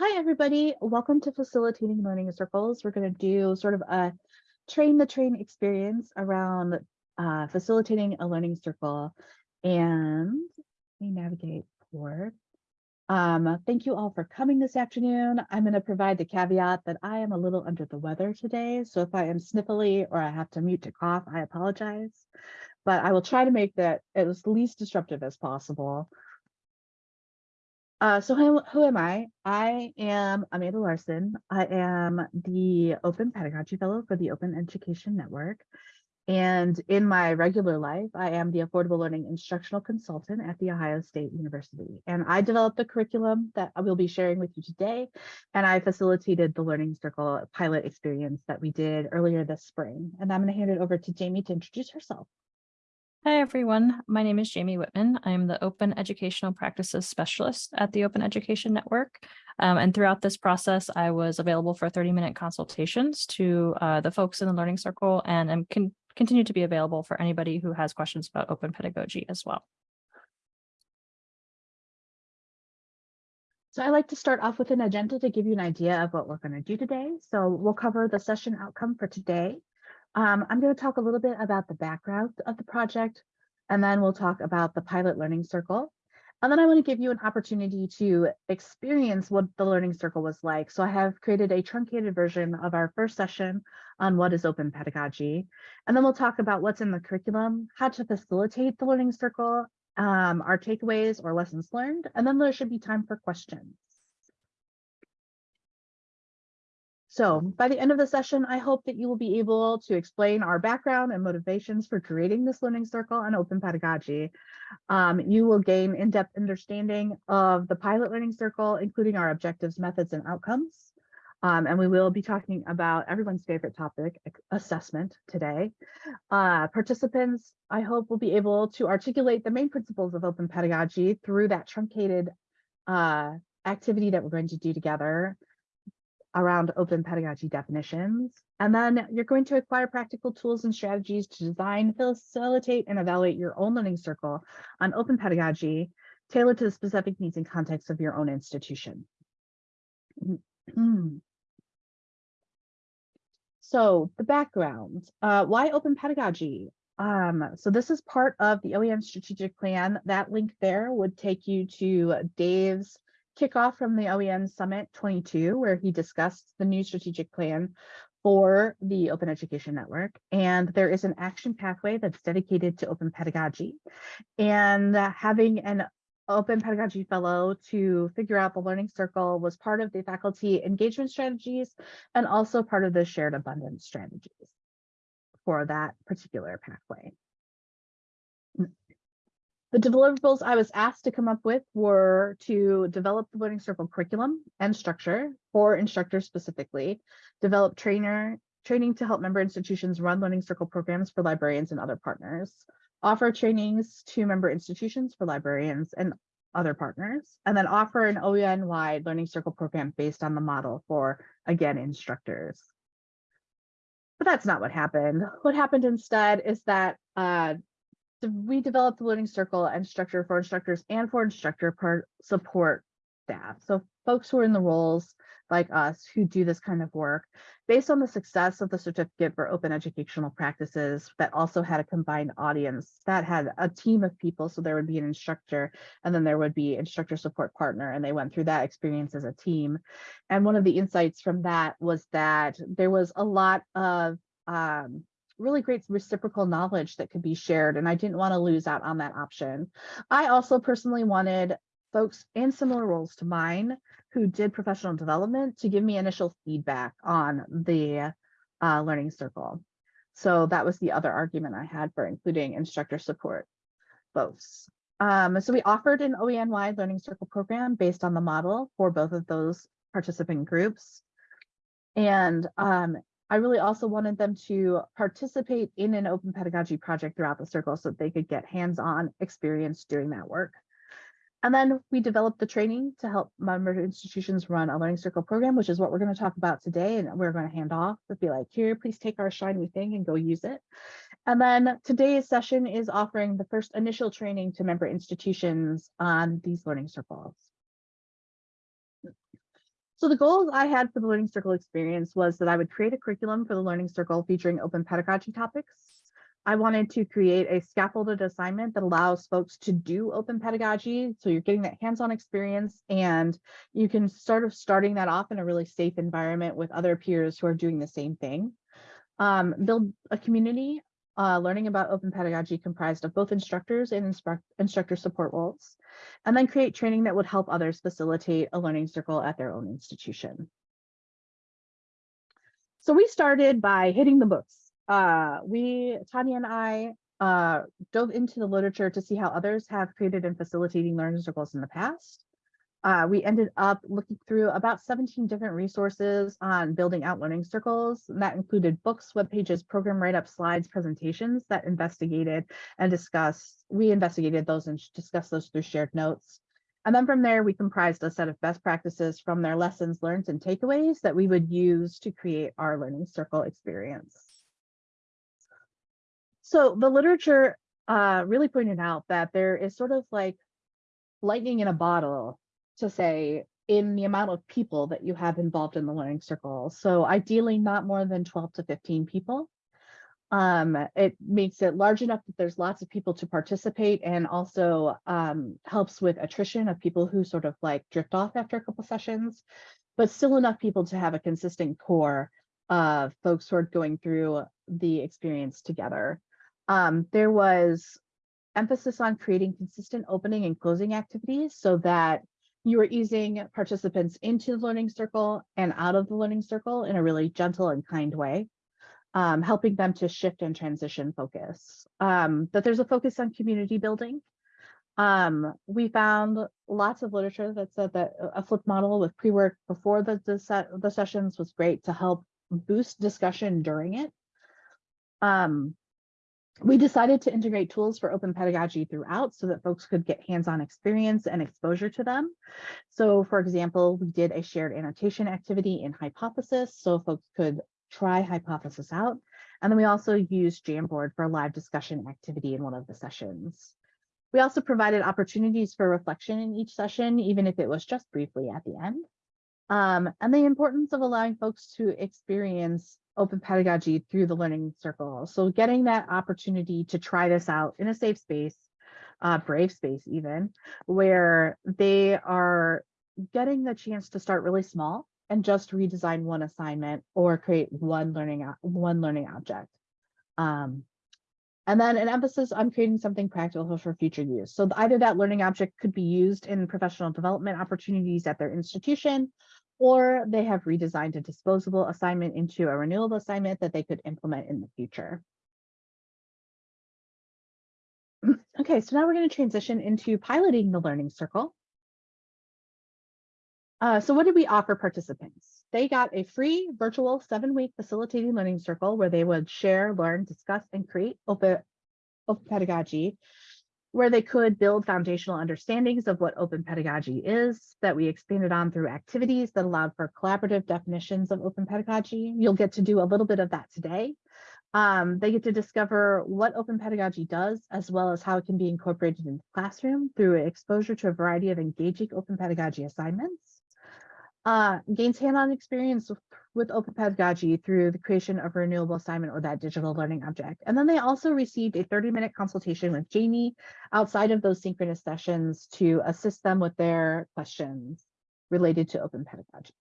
Hi, everybody. Welcome to Facilitating Learning Circles. We're going to do sort of a train the train experience around uh, facilitating a learning circle. And let me navigate forward. Um, thank you all for coming this afternoon. I'm going to provide the caveat that I am a little under the weather today. So if I am sniffly or I have to mute to cough, I apologize. But I will try to make that as least disruptive as possible. Uh, so who, who am I? I am Amanda Larson. I am the Open Pedagogy Fellow for the Open Education Network. And in my regular life, I am the Affordable Learning Instructional Consultant at The Ohio State University. And I developed the curriculum that I will be sharing with you today. And I facilitated the Learning Circle pilot experience that we did earlier this spring. And I'm going to hand it over to Jamie to introduce herself. Hi, everyone. My name is Jamie Whitman. I'm the Open Educational Practices Specialist at the Open Education Network. Um, and throughout this process, I was available for 30-minute consultations to uh, the folks in the Learning Circle and am con continue to be available for anybody who has questions about open pedagogy as well. So I like to start off with an agenda to give you an idea of what we're going to do today. So we'll cover the session outcome for today, um, I'm going to talk a little bit about the background of the project, and then we'll talk about the pilot learning circle. And then I want to give you an opportunity to experience what the learning circle was like. So I have created a truncated version of our first session on what is open pedagogy. And then we'll talk about what's in the curriculum, how to facilitate the learning circle, um, our takeaways or lessons learned, and then there should be time for questions. So by the end of the session, I hope that you will be able to explain our background and motivations for creating this learning circle and open pedagogy. Um, you will gain in-depth understanding of the pilot learning circle, including our objectives, methods, and outcomes. Um, and we will be talking about everyone's favorite topic, assessment today. Uh, participants, I hope, will be able to articulate the main principles of open pedagogy through that truncated uh, activity that we're going to do together around open pedagogy definitions. And then you're going to acquire practical tools and strategies to design, facilitate, and evaluate your own learning circle on open pedagogy tailored to the specific needs and context of your own institution. so the background, uh, why open pedagogy? Um, so this is part of the OEN strategic plan. That link there would take you to Dave's kickoff from the OEN Summit 22, where he discussed the new strategic plan for the Open Education Network. And there is an action pathway that's dedicated to open pedagogy. And uh, having an open pedagogy fellow to figure out the learning circle was part of the faculty engagement strategies and also part of the shared abundance strategies for that particular pathway. The deliverables I was asked to come up with were to develop the Learning Circle curriculum and structure for instructors specifically, develop trainer training to help member institutions run Learning Circle programs for librarians and other partners, offer trainings to member institutions for librarians and other partners, and then offer an OEN-wide Learning Circle program based on the model for, again, instructors. But that's not what happened. What happened instead is that uh, we developed the learning circle and structure for instructors and for instructor support staff. So folks who are in the roles like us who do this kind of work based on the success of the certificate for open educational practices that also had a combined audience that had a team of people. So there would be an instructor and then there would be instructor support partner and they went through that experience as a team. And one of the insights from that was that there was a lot of um, really great reciprocal knowledge that could be shared and I didn't want to lose out on that option. I also personally wanted folks in similar roles to mine who did professional development to give me initial feedback on the uh, learning circle. So that was the other argument I had for including instructor support folks. Um, so we offered an OEN-wide learning circle program based on the model for both of those participant groups. And um, I really also wanted them to participate in an open pedagogy project throughout the circle so that they could get hands-on experience doing that work. And then we developed the training to help member institutions run a learning circle program, which is what we're going to talk about today. And we're going to hand off to be like, here, please take our shiny thing and go use it. And then today's session is offering the first initial training to member institutions on these learning circles. So the goals I had for the Learning Circle experience was that I would create a curriculum for the Learning Circle featuring open pedagogy topics. I wanted to create a scaffolded assignment that allows folks to do open pedagogy. So you're getting that hands-on experience and you can sort of starting that off in a really safe environment with other peers who are doing the same thing. Um, build a community uh, learning about open pedagogy comprised of both instructors and instruct instructor support roles, and then create training that would help others facilitate a learning circle at their own institution. So we started by hitting the books. Uh, we, Tanya and I, uh, dove into the literature to see how others have created and facilitating learning circles in the past. Uh, we ended up looking through about 17 different resources on building out learning circles. And that included books, web pages, program write-up slides, presentations that investigated and discussed. We investigated those and discussed those through shared notes. And then from there, we comprised a set of best practices from their lessons learned and takeaways that we would use to create our learning circle experience. So the literature uh, really pointed out that there is sort of like lightning in a bottle to say in the amount of people that you have involved in the learning circle. So ideally not more than 12 to 15 people. Um, it makes it large enough that there's lots of people to participate and also um, helps with attrition of people who sort of like drift off after a couple sessions, but still enough people to have a consistent core of folks who are going through the experience together. Um, there was emphasis on creating consistent opening and closing activities so that you are easing participants into the learning circle and out of the learning circle in a really gentle and kind way, um, helping them to shift and transition focus. Um, that there's a focus on community building. Um, we found lots of literature that said that a flip model with pre-work before the, the, the sessions was great to help boost discussion during it. Um, we decided to integrate tools for open pedagogy throughout so that folks could get hands-on experience and exposure to them. So for example, we did a shared annotation activity in Hypothesis so folks could try Hypothesis out. And then we also used Jamboard for a live discussion activity in one of the sessions. We also provided opportunities for reflection in each session, even if it was just briefly at the end. Um, and the importance of allowing folks to experience open pedagogy through the learning circle. So getting that opportunity to try this out in a safe space, uh, brave space even, where they are getting the chance to start really small and just redesign one assignment or create one learning one learning object. Um, and then an emphasis on creating something practical for future use. So either that learning object could be used in professional development opportunities at their institution, or they have redesigned a disposable assignment into a renewable assignment that they could implement in the future. Okay, so now we're going to transition into piloting the Learning Circle. Uh, so what did we offer participants? They got a free virtual seven-week facilitating learning circle where they would share, learn, discuss, and create open, open pedagogy where they could build foundational understandings of what open pedagogy is that we expanded on through activities that allowed for collaborative definitions of open pedagogy. You'll get to do a little bit of that today. Um, they get to discover what open pedagogy does, as well as how it can be incorporated into the classroom through exposure to a variety of engaging open pedagogy assignments uh, gains hands-on experience with, open pedagogy through the creation of a renewable assignment or that digital learning object. And then they also received a 30-minute consultation with Jamie outside of those synchronous sessions to assist them with their questions related to open pedagogy.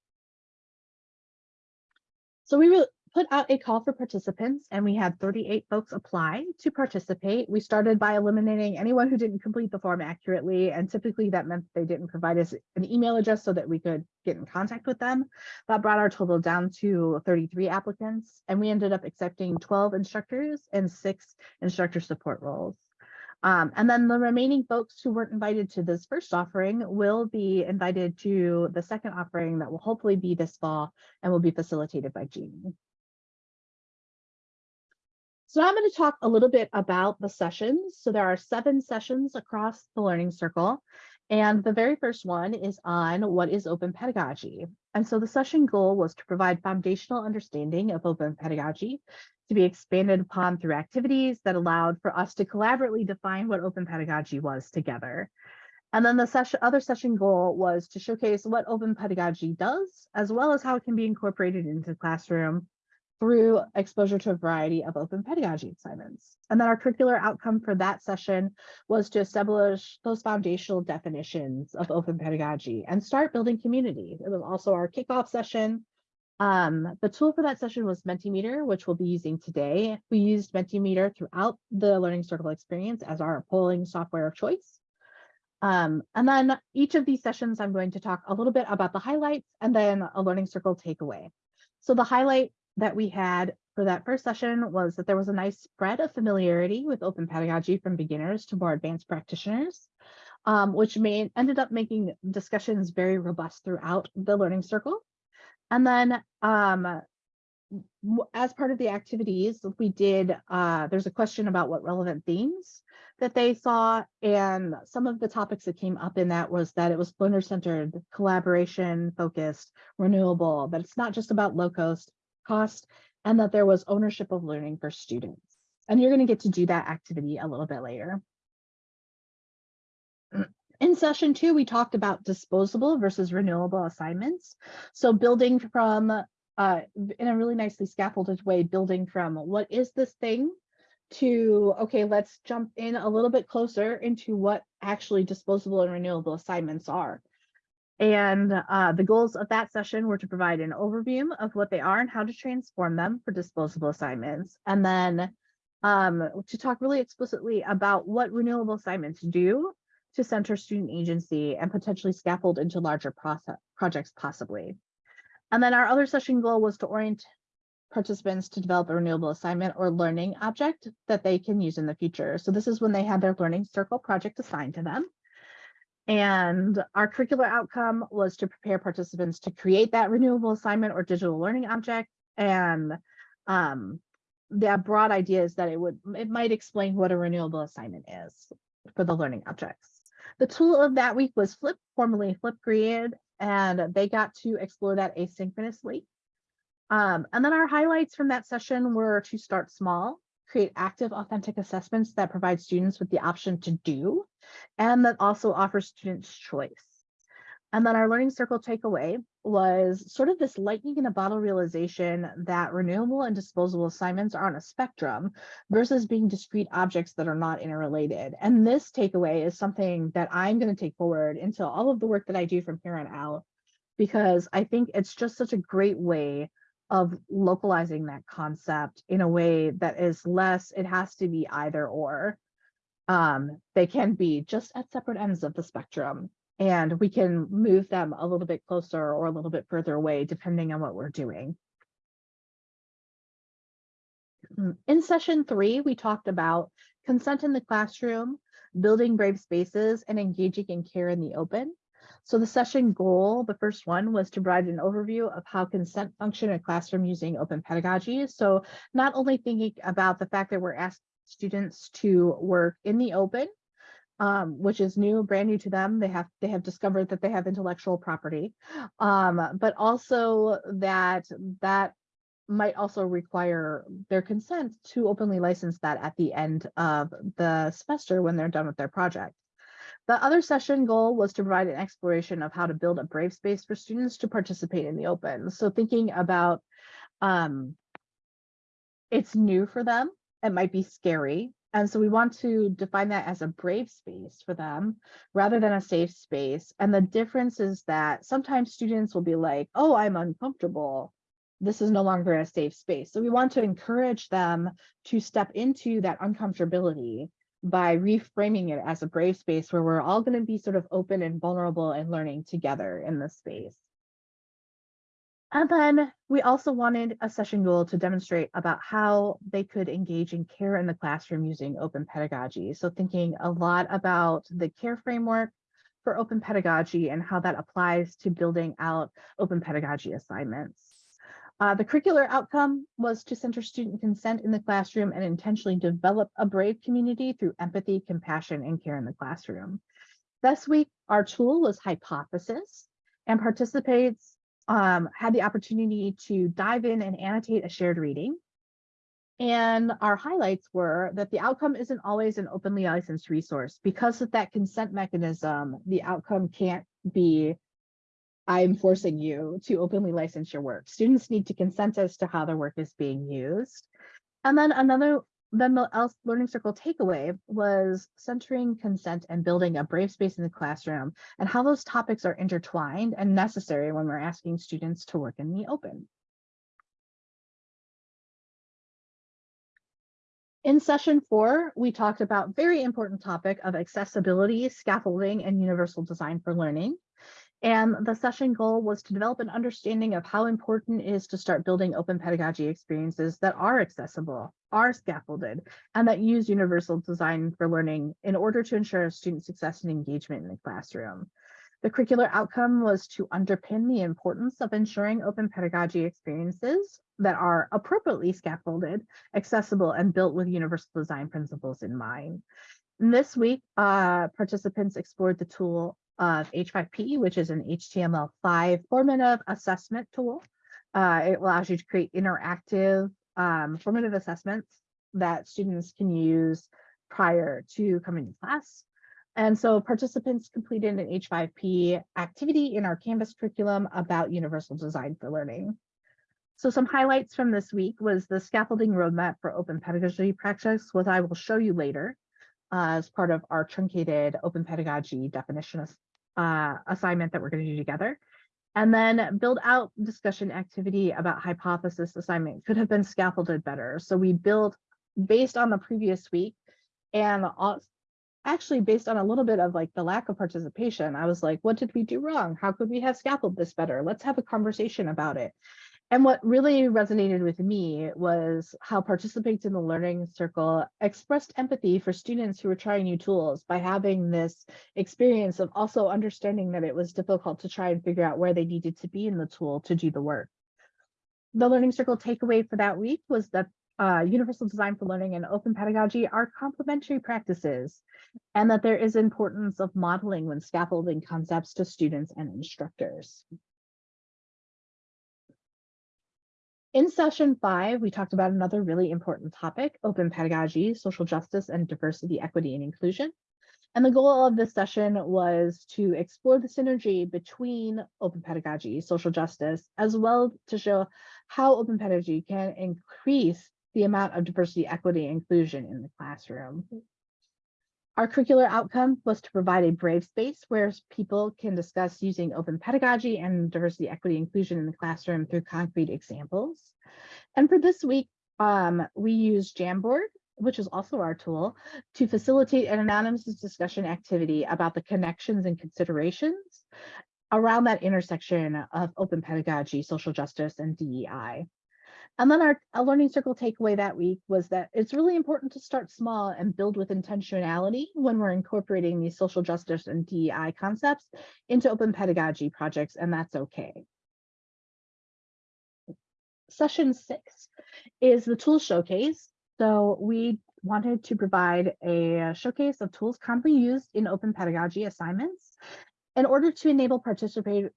So we put out a call for participants and we had 38 folks apply to participate. We started by eliminating anyone who didn't complete the form accurately. And typically that meant they didn't provide us an email address so that we could get in contact with them. That brought our total down to 33 applicants. And we ended up accepting 12 instructors and six instructor support roles. Um, and then the remaining folks who weren't invited to this first offering will be invited to the second offering that will hopefully be this fall and will be facilitated by Jeannie. So now I'm going to talk a little bit about the sessions. So there are seven sessions across the Learning Circle. And the very first one is on what is open pedagogy. And so the session goal was to provide foundational understanding of open pedagogy to be expanded upon through activities that allowed for us to collaboratively define what open pedagogy was together. And then the session, other session goal was to showcase what open pedagogy does, as well as how it can be incorporated into the classroom through exposure to a variety of open pedagogy assignments. And then our curricular outcome for that session was to establish those foundational definitions of open pedagogy and start building community. It was also our kickoff session. Um, the tool for that session was Mentimeter, which we'll be using today. We used Mentimeter throughout the Learning Circle experience as our polling software of choice. Um, and then each of these sessions, I'm going to talk a little bit about the highlights and then a Learning Circle takeaway. So the highlight that we had for that first session was that there was a nice spread of familiarity with open pedagogy from beginners to more advanced practitioners, um, which made ended up making discussions very robust throughout the learning circle. And then um, as part of the activities, we did, uh, there's a question about what relevant themes that they saw. And some of the topics that came up in that was that it was learner centered, collaboration focused, renewable, that it's not just about low cost, cost, and that there was ownership of learning for students. And you're going to get to do that activity a little bit later. In session two, we talked about disposable versus renewable assignments. So building from, uh, in a really nicely scaffolded way, building from what is this thing to, okay, let's jump in a little bit closer into what actually disposable and renewable assignments are. And uh, the goals of that session were to provide an overview of what they are and how to transform them for disposable assignments. And then um, to talk really explicitly about what renewable assignments do to center student agency and potentially scaffold into larger process projects possibly. And then our other session goal was to orient participants to develop a renewable assignment or learning object that they can use in the future. So this is when they had their learning circle project assigned to them. And our curricular outcome was to prepare participants to create that renewable assignment or digital learning object. And um, the broad idea is that it would it might explain what a renewable assignment is for the learning objects. The tool of that week was Flip, formerly Flipgrid, and they got to explore that asynchronously. Um, and then our highlights from that session were to start small, create active authentic assessments that provide students with the option to do, and that also offers students choice. And then our learning circle takeaway was sort of this lightning in a bottle realization that renewable and disposable assignments are on a spectrum versus being discrete objects that are not interrelated. And this takeaway is something that I'm going to take forward into all of the work that I do from here on out, because I think it's just such a great way of localizing that concept in a way that is less, it has to be either or. Um, they can be just at separate ends of the spectrum and we can move them a little bit closer or a little bit further away depending on what we're doing. Mm, In session three, we talked about consent in the classroom, building brave spaces, and engaging in care in the open. So the session goal, the first one, was to provide an overview of how consent function in a classroom using open pedagogy. So not only thinking about the fact that we're asking students to work in the open, um, which is new, brand new to them. They have they have discovered that they have intellectual property, um, but also that that might also require their consent to openly license that at the end of the semester when they're done with their project. The other session goal was to provide an exploration of how to build a brave space for students to participate in the open. So thinking about um, it's new for them, it might be scary, and so we want to define that as a brave space for them rather than a safe space. And the difference is that sometimes students will be like, oh, I'm uncomfortable. This is no longer a safe space. So we want to encourage them to step into that uncomfortability by reframing it as a brave space where we're all going to be sort of open and vulnerable and learning together in this space. And then we also wanted a session goal to demonstrate about how they could engage in care in the classroom using open pedagogy. So thinking a lot about the care framework for open pedagogy and how that applies to building out open pedagogy assignments. Uh, the curricular outcome was to center student consent in the classroom and intentionally develop a brave community through empathy, compassion, and care in the classroom. This week, our tool was Hypothesis, and participants um, had the opportunity to dive in and annotate a shared reading. And our highlights were that the outcome isn't always an openly licensed resource. Because of that consent mechanism, the outcome can't be, I'm forcing you to openly license your work. Students need to consent as to how their work is being used. And then another, then the learning circle takeaway was centering consent and building a brave space in the classroom and how those topics are intertwined and necessary when we're asking students to work in the open. In session four, we talked about very important topic of accessibility, scaffolding, and universal design for learning. And the session goal was to develop an understanding of how important it is to start building open pedagogy experiences that are accessible, are scaffolded, and that use universal design for learning in order to ensure student success and engagement in the classroom. The curricular outcome was to underpin the importance of ensuring open pedagogy experiences that are appropriately scaffolded, accessible, and built with universal design principles in mind. And this week, uh, participants explored the tool of H5P, which is an HTML5 formative assessment tool. Uh, it allows you to create interactive um, formative assessments that students can use prior to coming to class. And so participants completed an H5P activity in our Canvas curriculum about universal design for learning. So some highlights from this week was the scaffolding roadmap for open pedagogy practice, which I will show you later uh, as part of our truncated open pedagogy definition uh, assignment that we're going to do together. And then build out discussion activity about hypothesis assignment could have been scaffolded better. So we built based on the previous week and actually based on a little bit of like the lack of participation, I was like, what did we do wrong? How could we have scaffolded this better? Let's have a conversation about it. And what really resonated with me was how participants in the learning circle expressed empathy for students who were trying new tools by having this experience of also understanding that it was difficult to try and figure out where they needed to be in the tool to do the work. The learning circle takeaway for that week was that uh, universal design for learning and open pedagogy are complementary practices and that there is importance of modeling when scaffolding concepts to students and instructors. In session five, we talked about another really important topic, open pedagogy, social justice, and diversity, equity, and inclusion. And the goal of this session was to explore the synergy between open pedagogy, social justice, as well to show how open pedagogy can increase the amount of diversity, equity, and inclusion in the classroom. Our curricular outcome was to provide a brave space where people can discuss using open pedagogy and diversity, equity, inclusion in the classroom through concrete examples. And for this week, um, we used Jamboard, which is also our tool, to facilitate an anonymous discussion activity about the connections and considerations around that intersection of open pedagogy, social justice, and DEI. And then our, learning circle takeaway that week was that it's really important to start small and build with intentionality when we're incorporating these social justice and DEI concepts into open pedagogy projects, and that's okay. Session six is the tool showcase. So we wanted to provide a showcase of tools commonly used in open pedagogy assignments in order to enable participate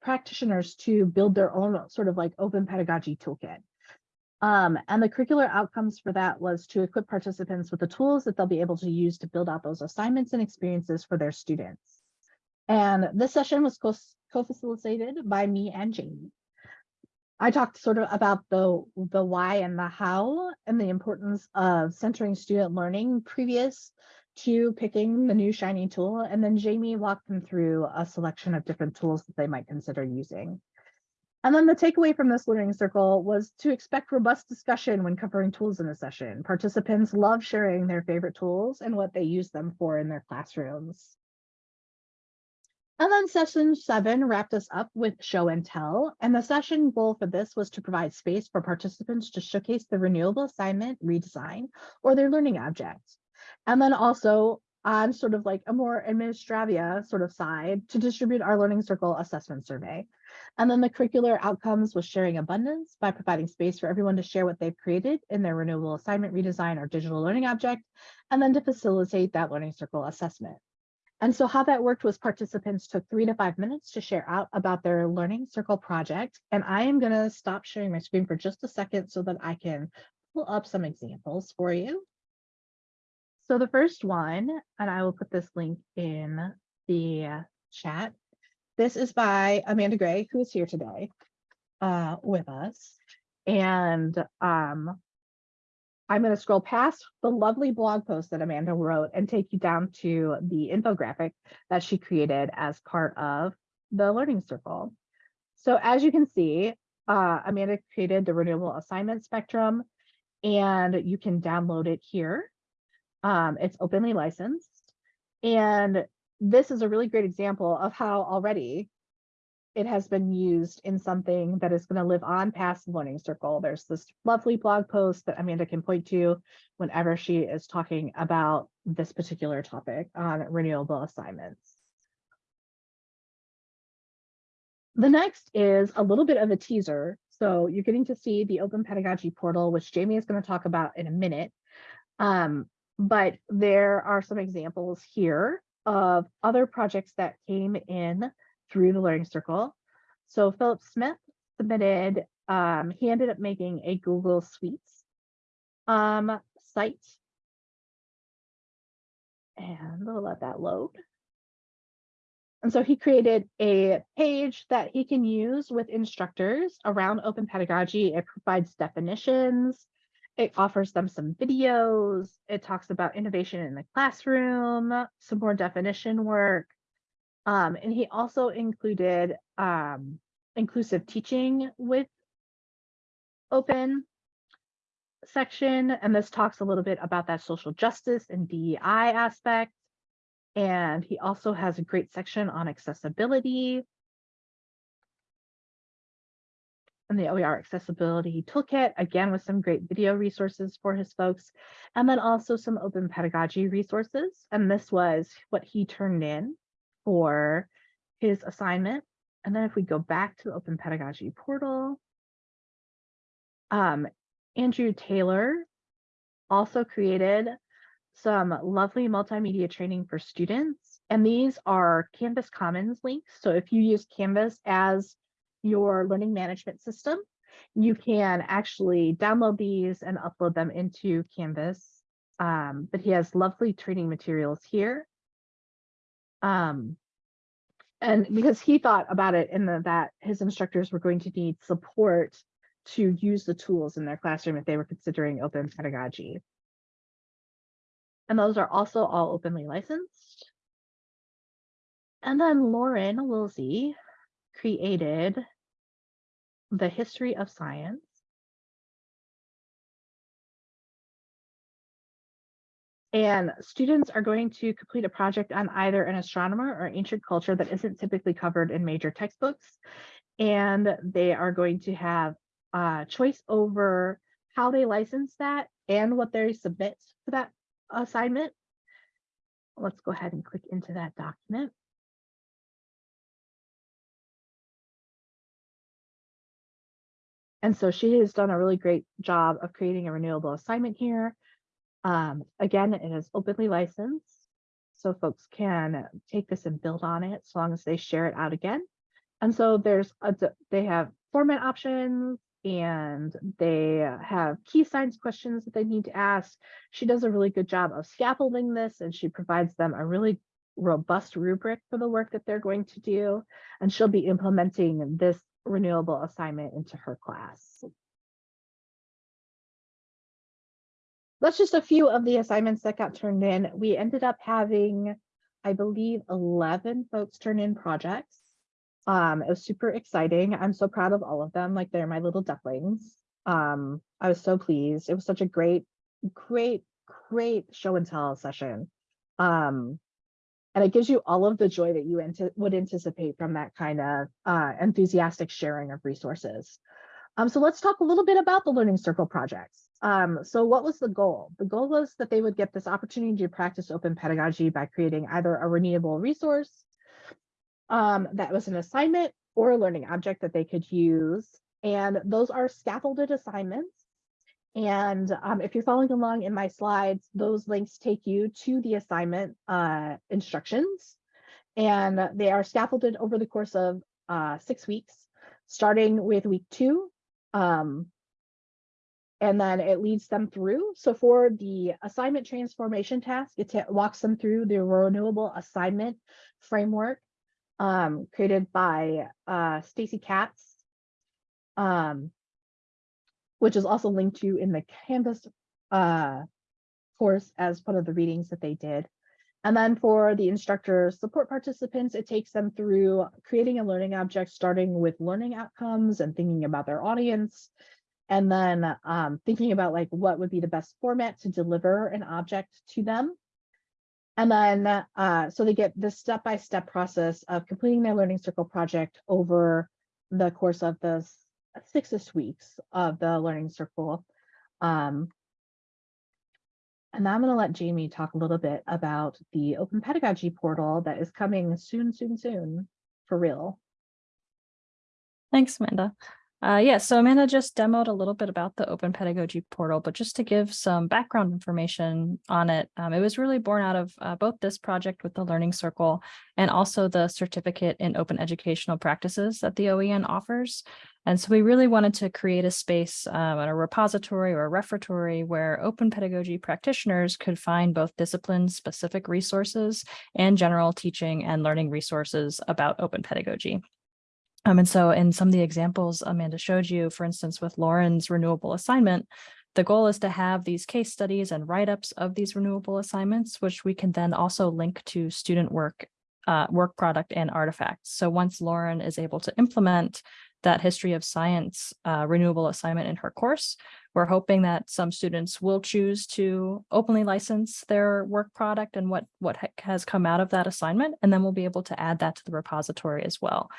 practitioners to build their own sort of like open pedagogy toolkit. Um, and the curricular outcomes for that was to equip participants with the tools that they'll be able to use to build out those assignments and experiences for their students. And this session was co-facilitated by me and Jamie. I talked sort of about the, the why and the how and the importance of centering student learning previous to picking the new shiny tool. And then Jamie walked them through a selection of different tools that they might consider using. And then the takeaway from this learning circle was to expect robust discussion when covering tools in a session. Participants love sharing their favorite tools and what they use them for in their classrooms. And then session seven wrapped us up with show and tell. And the session goal for this was to provide space for participants to showcase the renewable assignment redesign or their learning objects. And then also on sort of like a more administravia sort of side to distribute our learning circle assessment survey. And then the curricular outcomes was sharing abundance by providing space for everyone to share what they've created in their renewable assignment redesign or digital learning object, and then to facilitate that learning circle assessment. And so how that worked was participants took three to five minutes to share out about their learning circle project. And I am gonna stop sharing my screen for just a second so that I can pull up some examples for you. So the first one, and I will put this link in the chat. This is by Amanda Gray, who is here today uh, with us. And um, I'm going to scroll past the lovely blog post that Amanda wrote and take you down to the infographic that she created as part of the Learning Circle. So as you can see, uh, Amanda created the renewable assignment spectrum and you can download it here. Um, it's openly licensed. And this is a really great example of how already it has been used in something that is going to live on past the Learning Circle. There's this lovely blog post that Amanda can point to whenever she is talking about this particular topic on renewable assignments. The next is a little bit of a teaser. So you're getting to see the Open Pedagogy Portal, which Jamie is going to talk about in a minute. Um, but there are some examples here of other projects that came in through the Learning Circle. So Philip Smith submitted, um, he ended up making a Google Suites um, site. And we'll let that load. And so he created a page that he can use with instructors around open pedagogy. It provides definitions. It offers them some videos. It talks about innovation in the classroom, some more definition work. Um, and he also included um, inclusive teaching with open section. And this talks a little bit about that social justice and DEI aspect. And he also has a great section on accessibility. And the OER accessibility toolkit, again, with some great video resources for his folks, and then also some open pedagogy resources. And this was what he turned in for his assignment. And then if we go back to the open pedagogy portal, um, Andrew Taylor also created some lovely multimedia training for students. And these are Canvas Commons links. So if you use Canvas as your learning management system, you can actually download these and upload them into Canvas. Um, but he has lovely training materials here. Um, and because he thought about it in the, that his instructors were going to need support to use the tools in their classroom if they were considering open pedagogy. And those are also all openly licensed. And then Lauren Wilsey created the history of science. And students are going to complete a project on either an astronomer or ancient culture that isn't typically covered in major textbooks. And they are going to have a choice over how they license that and what they submit for that assignment. Let's go ahead and click into that document. And so she has done a really great job of creating a renewable assignment here. Um, again, it is openly licensed, so folks can take this and build on it as long as they share it out again. And so there's a, they have format options and they have key science questions that they need to ask. She does a really good job of scaffolding this and she provides them a really robust rubric for the work that they're going to do. And she'll be implementing this renewable assignment into her class. That's just a few of the assignments that got turned in. We ended up having, I believe, 11 folks turn in projects. Um, it was super exciting. I'm so proud of all of them. Like they're my little ducklings. Um, I was so pleased. It was such a great, great, great show and tell session. Um, and it gives you all of the joy that you would anticipate from that kind of uh, enthusiastic sharing of resources. Um, so let's talk a little bit about the Learning Circle projects. Um, so what was the goal? The goal was that they would get this opportunity to practice open pedagogy by creating either a renewable resource um, that was an assignment or a learning object that they could use. And those are scaffolded assignments. And um, if you're following along in my slides, those links take you to the assignment uh, instructions. And they are scaffolded over the course of uh, six weeks, starting with week two. Um, and then it leads them through. So for the assignment transformation task, it walks them through the renewable assignment framework um, created by uh, Stacy Katz, um, which is also linked to in the Canvas uh, course as part of the readings that they did. And then for the instructor support participants, it takes them through creating a learning object, starting with learning outcomes and thinking about their audience. And then um, thinking about like what would be the best format to deliver an object to them. And then uh, so they get this step-by-step process of completing their learning circle project over the course of the s- six weeks of the learning circle. Um, and I'm going to let Jamie talk a little bit about the open pedagogy portal that is coming soon, soon, soon for real. Thanks, Amanda. Uh, yeah, so Amanda just demoed a little bit about the Open Pedagogy Portal, but just to give some background information on it, um, it was really born out of uh, both this project with the Learning Circle and also the certificate in open educational practices that the OEN offers. And so we really wanted to create a space, um, a repository or a referatory where open pedagogy practitioners could find both discipline-specific resources and general teaching and learning resources about open pedagogy. Um, and so in some of the examples Amanda showed you, for instance, with Lauren's renewable assignment, the goal is to have these case studies and write-ups of these renewable assignments, which we can then also link to student work, uh, work product and artifacts. So once Lauren is able to implement that history of science uh, renewable assignment in her course, we're hoping that some students will choose to openly license their work product and what, what has come out of that assignment, and then we'll be able to add that to the repository as well.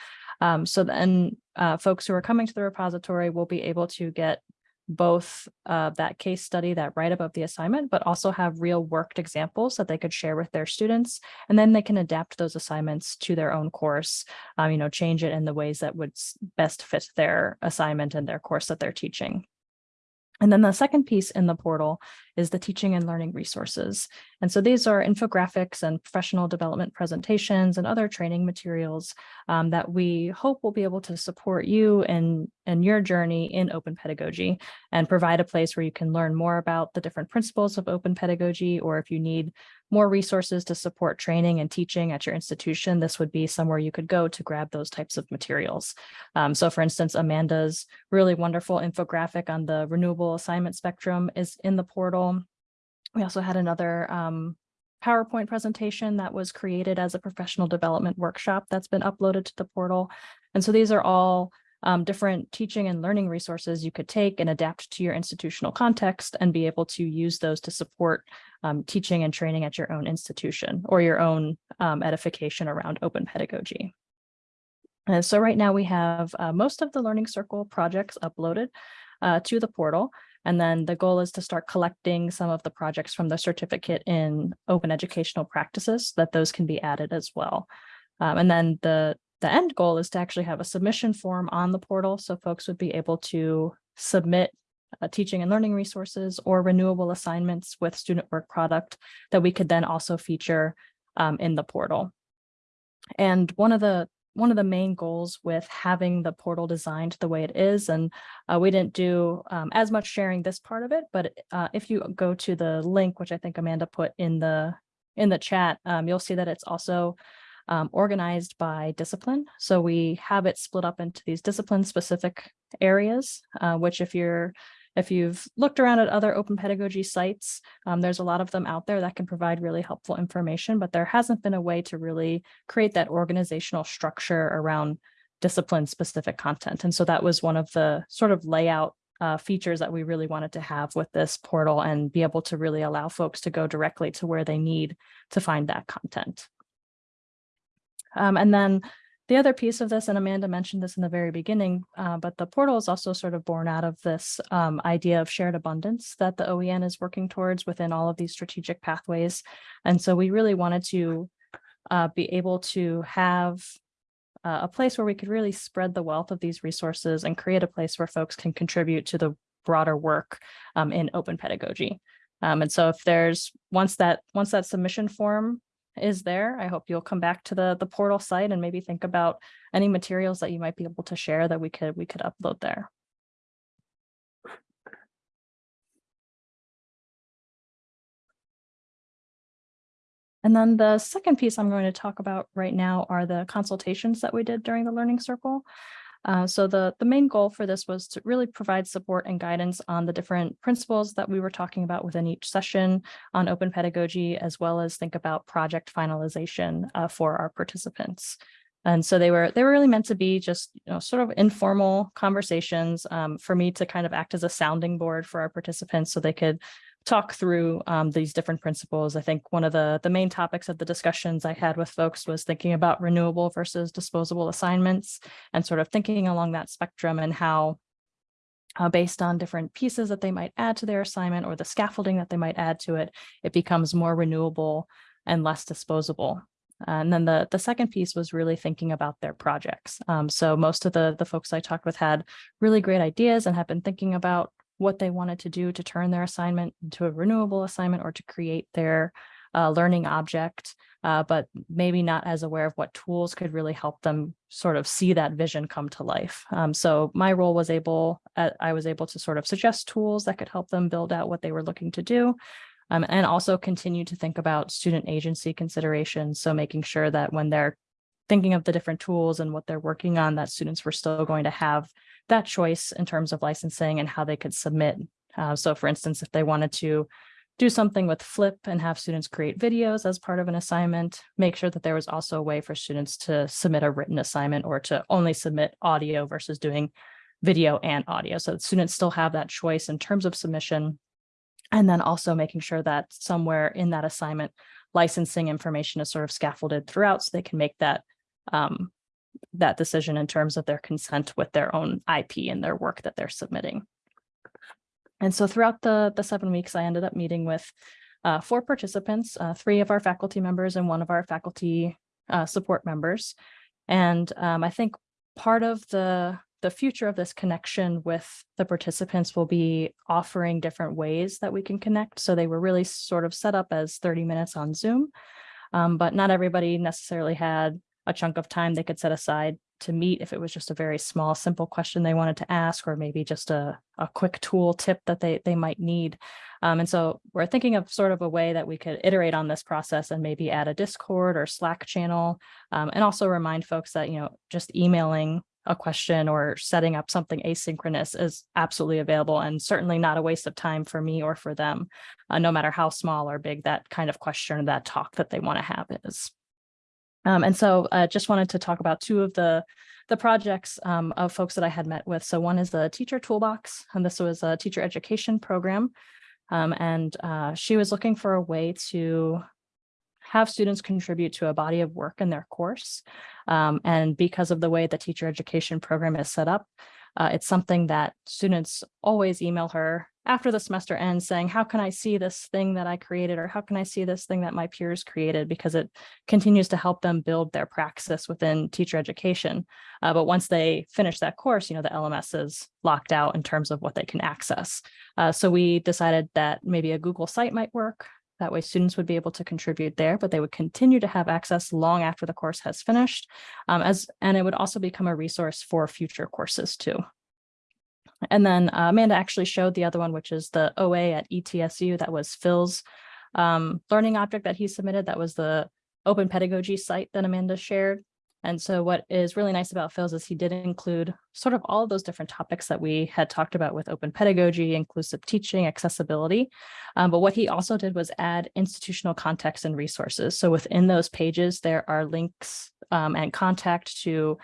Um, so then uh, folks who are coming to the repository will be able to get both uh, that case study, that write-up of the assignment, but also have real worked examples that they could share with their students. And then they can adapt those assignments to their own course, um, you know, change it in the ways that would best fit their assignment and their course that they're teaching. And then the second piece in the portal is the teaching and learning resources. And so these are infographics and professional development presentations and other training materials um, that we hope will be able to support you in, in your journey in open pedagogy and provide a place where you can learn more about the different principles of open pedagogy, or if you need more resources to support training and teaching at your institution, this would be somewhere you could go to grab those types of materials. Um, so for instance, Amanda's really wonderful infographic on the renewable assignment spectrum is in the portal. We also had another um, PowerPoint presentation that was created as a professional development workshop that's been uploaded to the portal. And so these are all um, different teaching and learning resources you could take and adapt to your institutional context and be able to use those to support um, teaching and training at your own institution or your own um, edification around open pedagogy. And so right now we have uh, most of the Learning Circle projects uploaded uh, to the portal. And then the goal is to start collecting some of the projects from the certificate in open educational practices so that those can be added as well. Um, and then the, the end goal is to actually have a submission form on the portal. So folks would be able to submit uh, teaching and learning resources or renewable assignments with student work product that we could then also feature um, in the portal. And one of the one of the main goals with having the portal designed the way it is, and uh, we didn't do um, as much sharing this part of it, but uh, if you go to the link, which I think Amanda put in the in the chat, um, you'll see that it's also um, organized by discipline. So we have it split up into these discipline specific areas, uh, which if you're if you've looked around at other open pedagogy sites, um, there's a lot of them out there that can provide really helpful information, but there hasn't been a way to really create that organizational structure around discipline specific content. And so that was one of the sort of layout uh, features that we really wanted to have with this portal and be able to really allow folks to go directly to where they need to find that content. Um, and then the other piece of this, and Amanda mentioned this in the very beginning, uh, but the portal is also sort of born out of this um, idea of shared abundance that the OEN is working towards within all of these strategic pathways. And so we really wanted to uh, be able to have uh, a place where we could really spread the wealth of these resources and create a place where folks can contribute to the broader work um, in open pedagogy. Um, and so if there's once that once that submission form is there. I hope you'll come back to the, the portal site and maybe think about any materials that you might be able to share that we could we could upload there. And then the second piece I'm going to talk about right now are the consultations that we did during the Learning Circle. Uh, so the, the main goal for this was to really provide support and guidance on the different principles that we were talking about within each session on open pedagogy, as well as think about project finalization uh, for our participants. And so they were they were really meant to be just you know sort of informal conversations um, for me to kind of act as a sounding board for our participants so they could talk through um, these different principles. I think one of the, the main topics of the discussions I had with folks was thinking about renewable versus disposable assignments and sort of thinking along that spectrum and how uh, based on different pieces that they might add to their assignment or the scaffolding that they might add to it, it becomes more renewable and less disposable. And then the, the second piece was really thinking about their projects. Um, so most of the, the folks I talked with had really great ideas and have been thinking about what they wanted to do to turn their assignment into a renewable assignment or to create their uh, learning object, uh, but maybe not as aware of what tools could really help them sort of see that vision come to life. Um, so my role was able, uh, I was able to sort of suggest tools that could help them build out what they were looking to do. Um, and also continue to think about student agency considerations. So making sure that when they're thinking of the different tools and what they're working on, that students were still going to have that choice in terms of licensing and how they could submit. Uh, so for instance, if they wanted to do something with Flip and have students create videos as part of an assignment, make sure that there was also a way for students to submit a written assignment or to only submit audio versus doing video and audio. So students still have that choice in terms of submission. And then also making sure that somewhere in that assignment, licensing information is sort of scaffolded throughout so they can make that um, that decision in terms of their consent with their own IP and their work that they're submitting. And so throughout the, the seven weeks, I ended up meeting with uh, four participants, uh, three of our faculty members and one of our faculty uh, support members. And um, I think part of the, the future of this connection with the participants will be offering different ways that we can connect. So they were really sort of set up as 30 minutes on Zoom, um, but not everybody necessarily had a chunk of time they could set aside to meet if it was just a very small, simple question they wanted to ask, or maybe just a, a quick tool tip that they, they might need. Um, and so we're thinking of sort of a way that we could iterate on this process and maybe add a Discord or Slack channel, um, and also remind folks that, you know, just emailing a question or setting up something asynchronous is absolutely available and certainly not a waste of time for me or for them, uh, no matter how small or big that kind of question or that talk that they want to have is. Um, and so I uh, just wanted to talk about two of the, the projects um, of folks that I had met with. So one is the Teacher Toolbox, and this was a teacher education program. Um, and uh, she was looking for a way to have students contribute to a body of work in their course. Um, and because of the way the teacher education program is set up, uh, it's something that students always email her after the semester ends saying, how can I see this thing that I created or how can I see this thing that my peers created because it continues to help them build their praxis within teacher education. Uh, but once they finish that course, you know, the LMS is locked out in terms of what they can access. Uh, so we decided that maybe a Google site might work. That way students would be able to contribute there, but they would continue to have access long after the course has finished. Um, as And it would also become a resource for future courses too. And then uh, Amanda actually showed the other one, which is the OA at ETSU. That was Phil's um, learning object that he submitted. That was the open pedagogy site that Amanda shared. And so what is really nice about Phil's is he did include sort of all of those different topics that we had talked about with open pedagogy, inclusive teaching, accessibility. Um, but what he also did was add institutional context and resources. So within those pages, there are links um, and contact to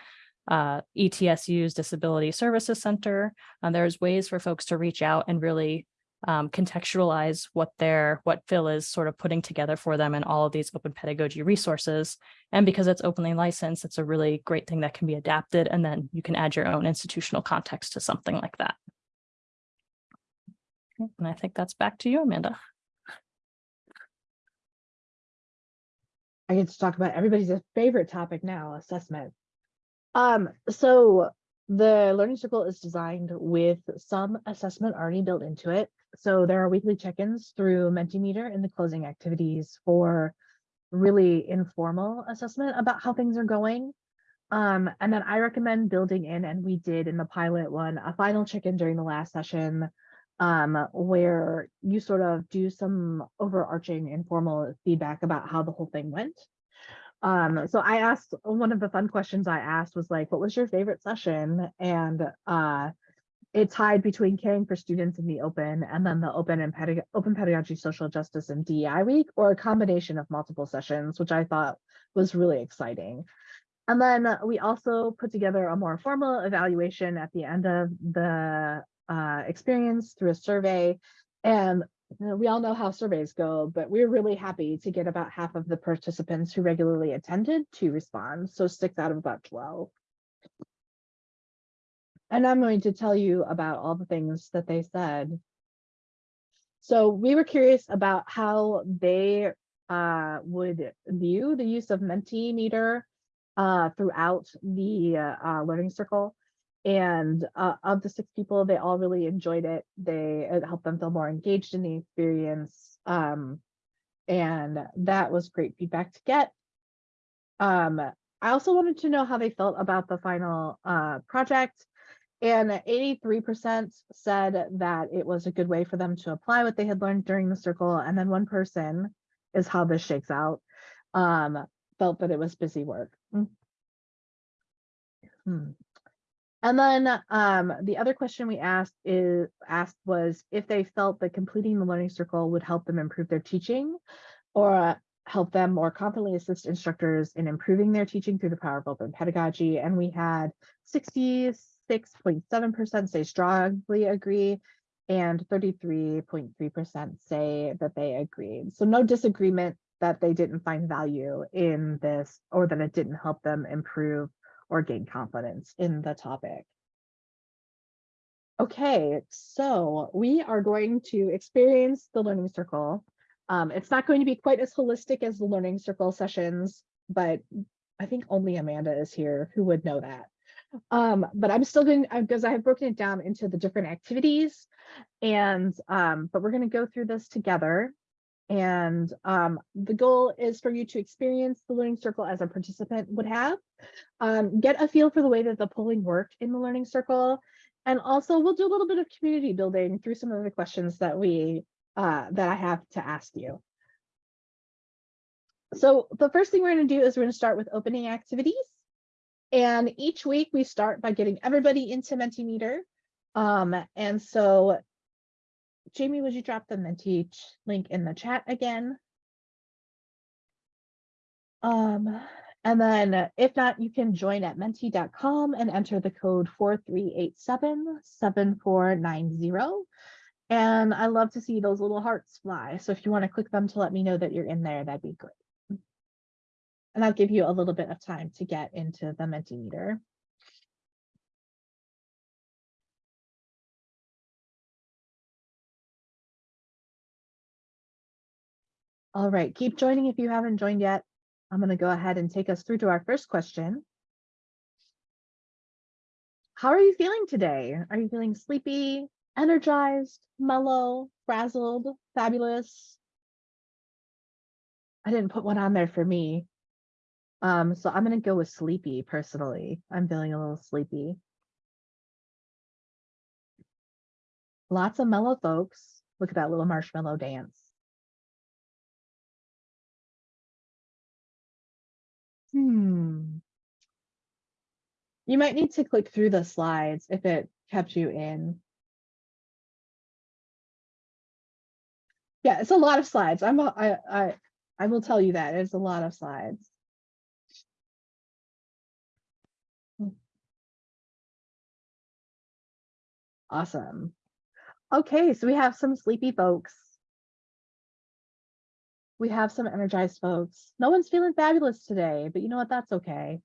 uh, ETSU's Disability Services Center. Uh, there's ways for folks to reach out and really um, contextualize what they're, what Phil is sort of putting together for them and all of these open pedagogy resources. And because it's openly licensed, it's a really great thing that can be adapted and then you can add your own institutional context to something like that. And I think that's back to you, Amanda. I get to talk about everybody's favorite topic now, assessment. Um, so the Learning Circle is designed with some assessment already built into it. So there are weekly check-ins through Mentimeter in the closing activities for really informal assessment about how things are going. Um, and then I recommend building in, and we did in the pilot one, a final check-in during the last session um, where you sort of do some overarching informal feedback about how the whole thing went. Um, so I asked, one of the fun questions I asked was like, what was your favorite session? And uh, it tied between caring for students in the open and then the open and pedag open pedagogy, social justice and DEI week, or a combination of multiple sessions, which I thought was really exciting. And then we also put together a more formal evaluation at the end of the uh, experience through a survey. And we all know how surveys go, but we're really happy to get about half of the participants who regularly attended to respond. So six out of about 12. And I'm going to tell you about all the things that they said. So we were curious about how they uh, would view the use of Mentimeter uh, throughout the uh, uh, learning circle. And uh, of the six people, they all really enjoyed it. They it helped them feel more engaged in the experience. Um, and that was great feedback to get. Um, I also wanted to know how they felt about the final uh, project. And 83% said that it was a good way for them to apply what they had learned during the circle. And then one person is how this shakes out, um, felt that it was busy work. Mm. Hmm. And then um, the other question we asked is asked was if they felt that completing the learning circle would help them improve their teaching or uh, help them more confidently assist instructors in improving their teaching through the power of open pedagogy. And we had 66.7% say strongly agree and 33.3% say that they agreed. So no disagreement that they didn't find value in this or that it didn't help them improve or gain confidence in the topic. Okay, so we are going to experience the learning circle. Um, it's not going to be quite as holistic as the learning circle sessions, but I think only Amanda is here who would know that. Um, but I'm still going because I have broken it down into the different activities and um, but we're going to go through this together. And um, the goal is for you to experience the learning circle as a participant would have, um, get a feel for the way that the polling worked in the learning circle. And also we'll do a little bit of community building through some of the questions that we uh, that I have to ask you. So the first thing we're going to do is we're going to start with opening activities. And each week we start by getting everybody into Mentimeter. Um, and so Jamie, would you drop the Menti link in the chat again? Um, and then if not, you can join at menti.com and enter the code 4387-7490. And I love to see those little hearts fly. So if you want to click them to let me know that you're in there, that'd be great. And I'll give you a little bit of time to get into the Mentimeter. All right, keep joining if you haven't joined yet. I'm going to go ahead and take us through to our first question. How are you feeling today? Are you feeling sleepy, energized, mellow, frazzled, fabulous? I didn't put one on there for me. Um, so I'm going to go with sleepy personally. I'm feeling a little sleepy. Lots of mellow folks. Look at that little marshmallow dance. Hmm. You might need to click through the slides if it kept you in. Yeah, it's a lot of slides. I'm a, I, I, I will tell you that it's a lot of slides. Hmm. Awesome. Okay, so we have some sleepy folks. We have some energized folks. No one's feeling fabulous today, but you know what? That's okay.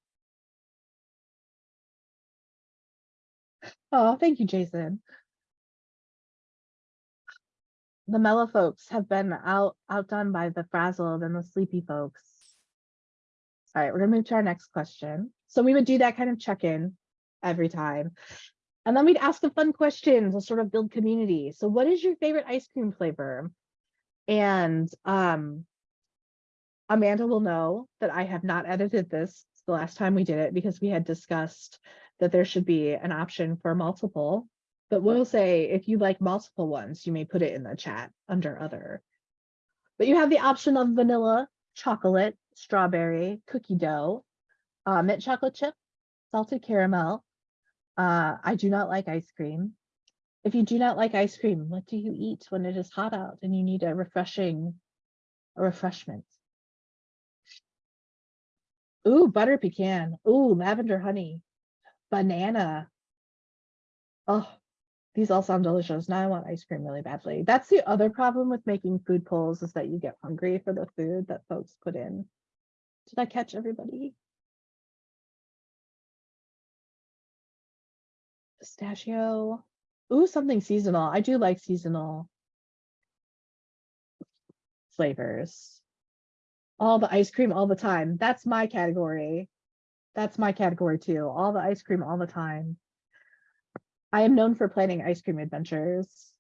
Oh, thank you, Jason. The mellow folks have been out outdone by the frazzled and the sleepy folks. All right, we're gonna move to our next question. So we would do that kind of check-in every time. And then we'd ask a fun question to sort of build community. So what is your favorite ice cream flavor? And um, Amanda will know that I have not edited this the last time we did it because we had discussed that there should be an option for multiple But we'll say if you like multiple ones, you may put it in the chat under other. But you have the option of vanilla, chocolate, strawberry, cookie dough, uh, mint chocolate chip, salted caramel. Uh, I do not like ice cream. If you do not like ice cream, what do you eat when it is hot out and you need a refreshing, a refreshment? Ooh, butter pecan. Ooh, lavender honey. Banana. Oh, these all sound delicious. Now I want ice cream really badly. That's the other problem with making food polls is that you get hungry for the food that folks put in. Did I catch everybody? Pistachio. Ooh, something seasonal. I do like seasonal flavors. All the ice cream all the time. That's my category. That's my category too. All the ice cream all the time. I am known for planning ice cream adventures.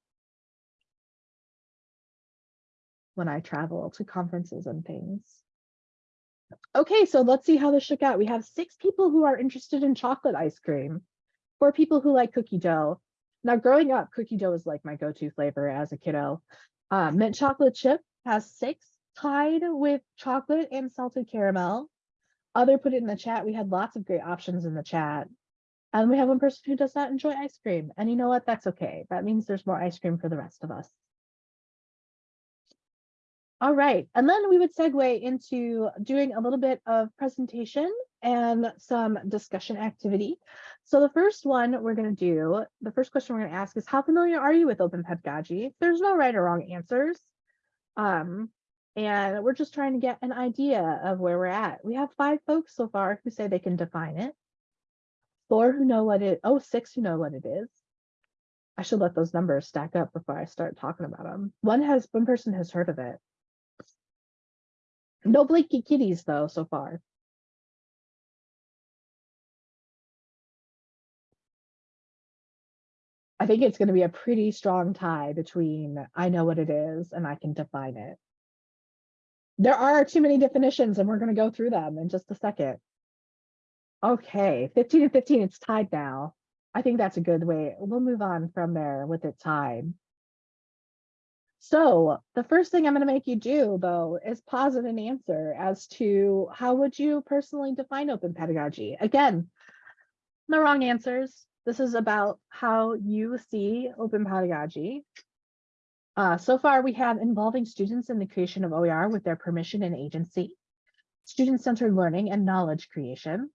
When I travel to conferences and things. Okay, so let's see how this shook out. We have six people who are interested in chocolate ice cream. Four people who like cookie dough. Now growing up, cookie dough was like my go-to flavor as a kiddo. Uh, mint chocolate chip has six, tied with chocolate and salted caramel. Other put it in the chat. We had lots of great options in the chat. And we have one person who does not enjoy ice cream. And you know what? That's okay. That means there's more ice cream for the rest of us. All right, and then we would segue into doing a little bit of presentation and some discussion activity. So the first one we're going to do, the first question we're going to ask is how familiar are you with open pedagogy? There's no right or wrong answers. Um, and we're just trying to get an idea of where we're at. We have five folks so far who say they can define it. Four who know what it, oh, six who know what it is. I should let those numbers stack up before I start talking about them. One has, one person has heard of it. No blinky kitties though, so far. I think it's going to be a pretty strong tie between I know what it is and I can define it. There are too many definitions and we're going to go through them in just a second. Okay, 15 and 15, it's tied now. I think that's a good way. We'll move on from there with it tied. So the first thing I'm going to make you do, though, is posit an answer as to how would you personally define open pedagogy? Again, no wrong answers. This is about how you see open pedagogy. Uh, so far, we have involving students in the creation of OER with their permission and agency, student-centered learning and knowledge creation,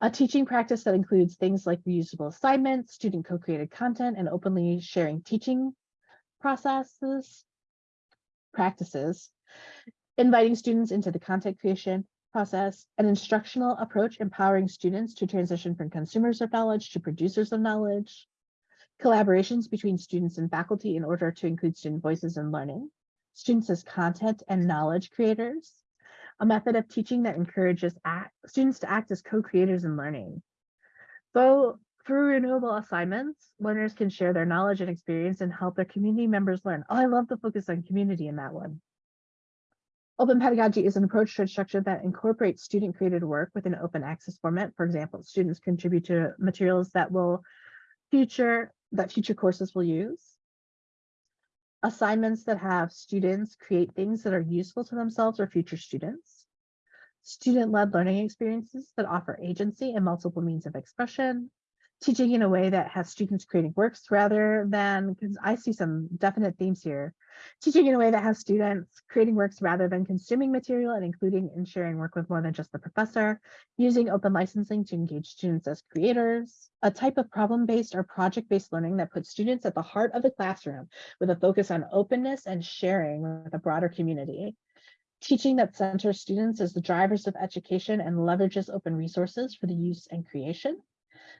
a teaching practice that includes things like reusable assignments, student co-created content, and openly sharing teaching processes, practices, inviting students into the content creation process, an instructional approach empowering students to transition from consumers of knowledge to producers of knowledge, collaborations between students and faculty in order to include student voices in learning, students as content and knowledge creators, a method of teaching that encourages act, students to act as co-creators in learning. So through renewable assignments, learners can share their knowledge and experience and help their community members learn. Oh, I love the focus on community in that one. Open pedagogy is an approach to instruction that incorporates student created work within open access format. For example, students contribute to materials that will future that future courses will use. Assignments that have students create things that are useful to themselves or future students. Student-led learning experiences that offer agency and multiple means of expression teaching in a way that has students creating works rather than, because I see some definite themes here, teaching in a way that has students creating works rather than consuming material and including and sharing work with more than just the professor, using open licensing to engage students as creators, a type of problem-based or project-based learning that puts students at the heart of the classroom with a focus on openness and sharing with a broader community. Teaching that centers students as the drivers of education and leverages open resources for the use and creation,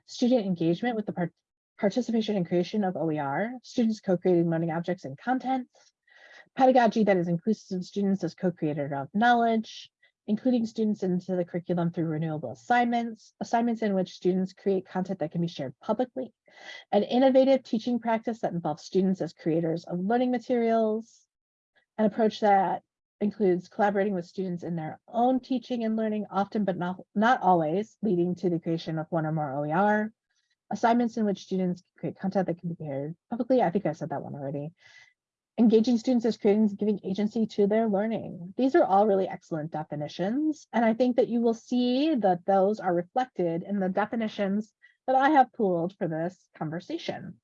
student engagement with the part participation and creation of OER, students co-creating learning objects and content, pedagogy that is inclusive of students as co-creator of knowledge, including students into the curriculum through renewable assignments, assignments in which students create content that can be shared publicly, an innovative teaching practice that involves students as creators of learning materials, an approach that includes collaborating with students in their own teaching and learning, often but not, not always, leading to the creation of one or more OER, assignments in which students create content that can be shared publicly. I think I said that one already. Engaging students as creators, giving agency to their learning. These are all really excellent definitions. And I think that you will see that those are reflected in the definitions that I have pooled for this conversation.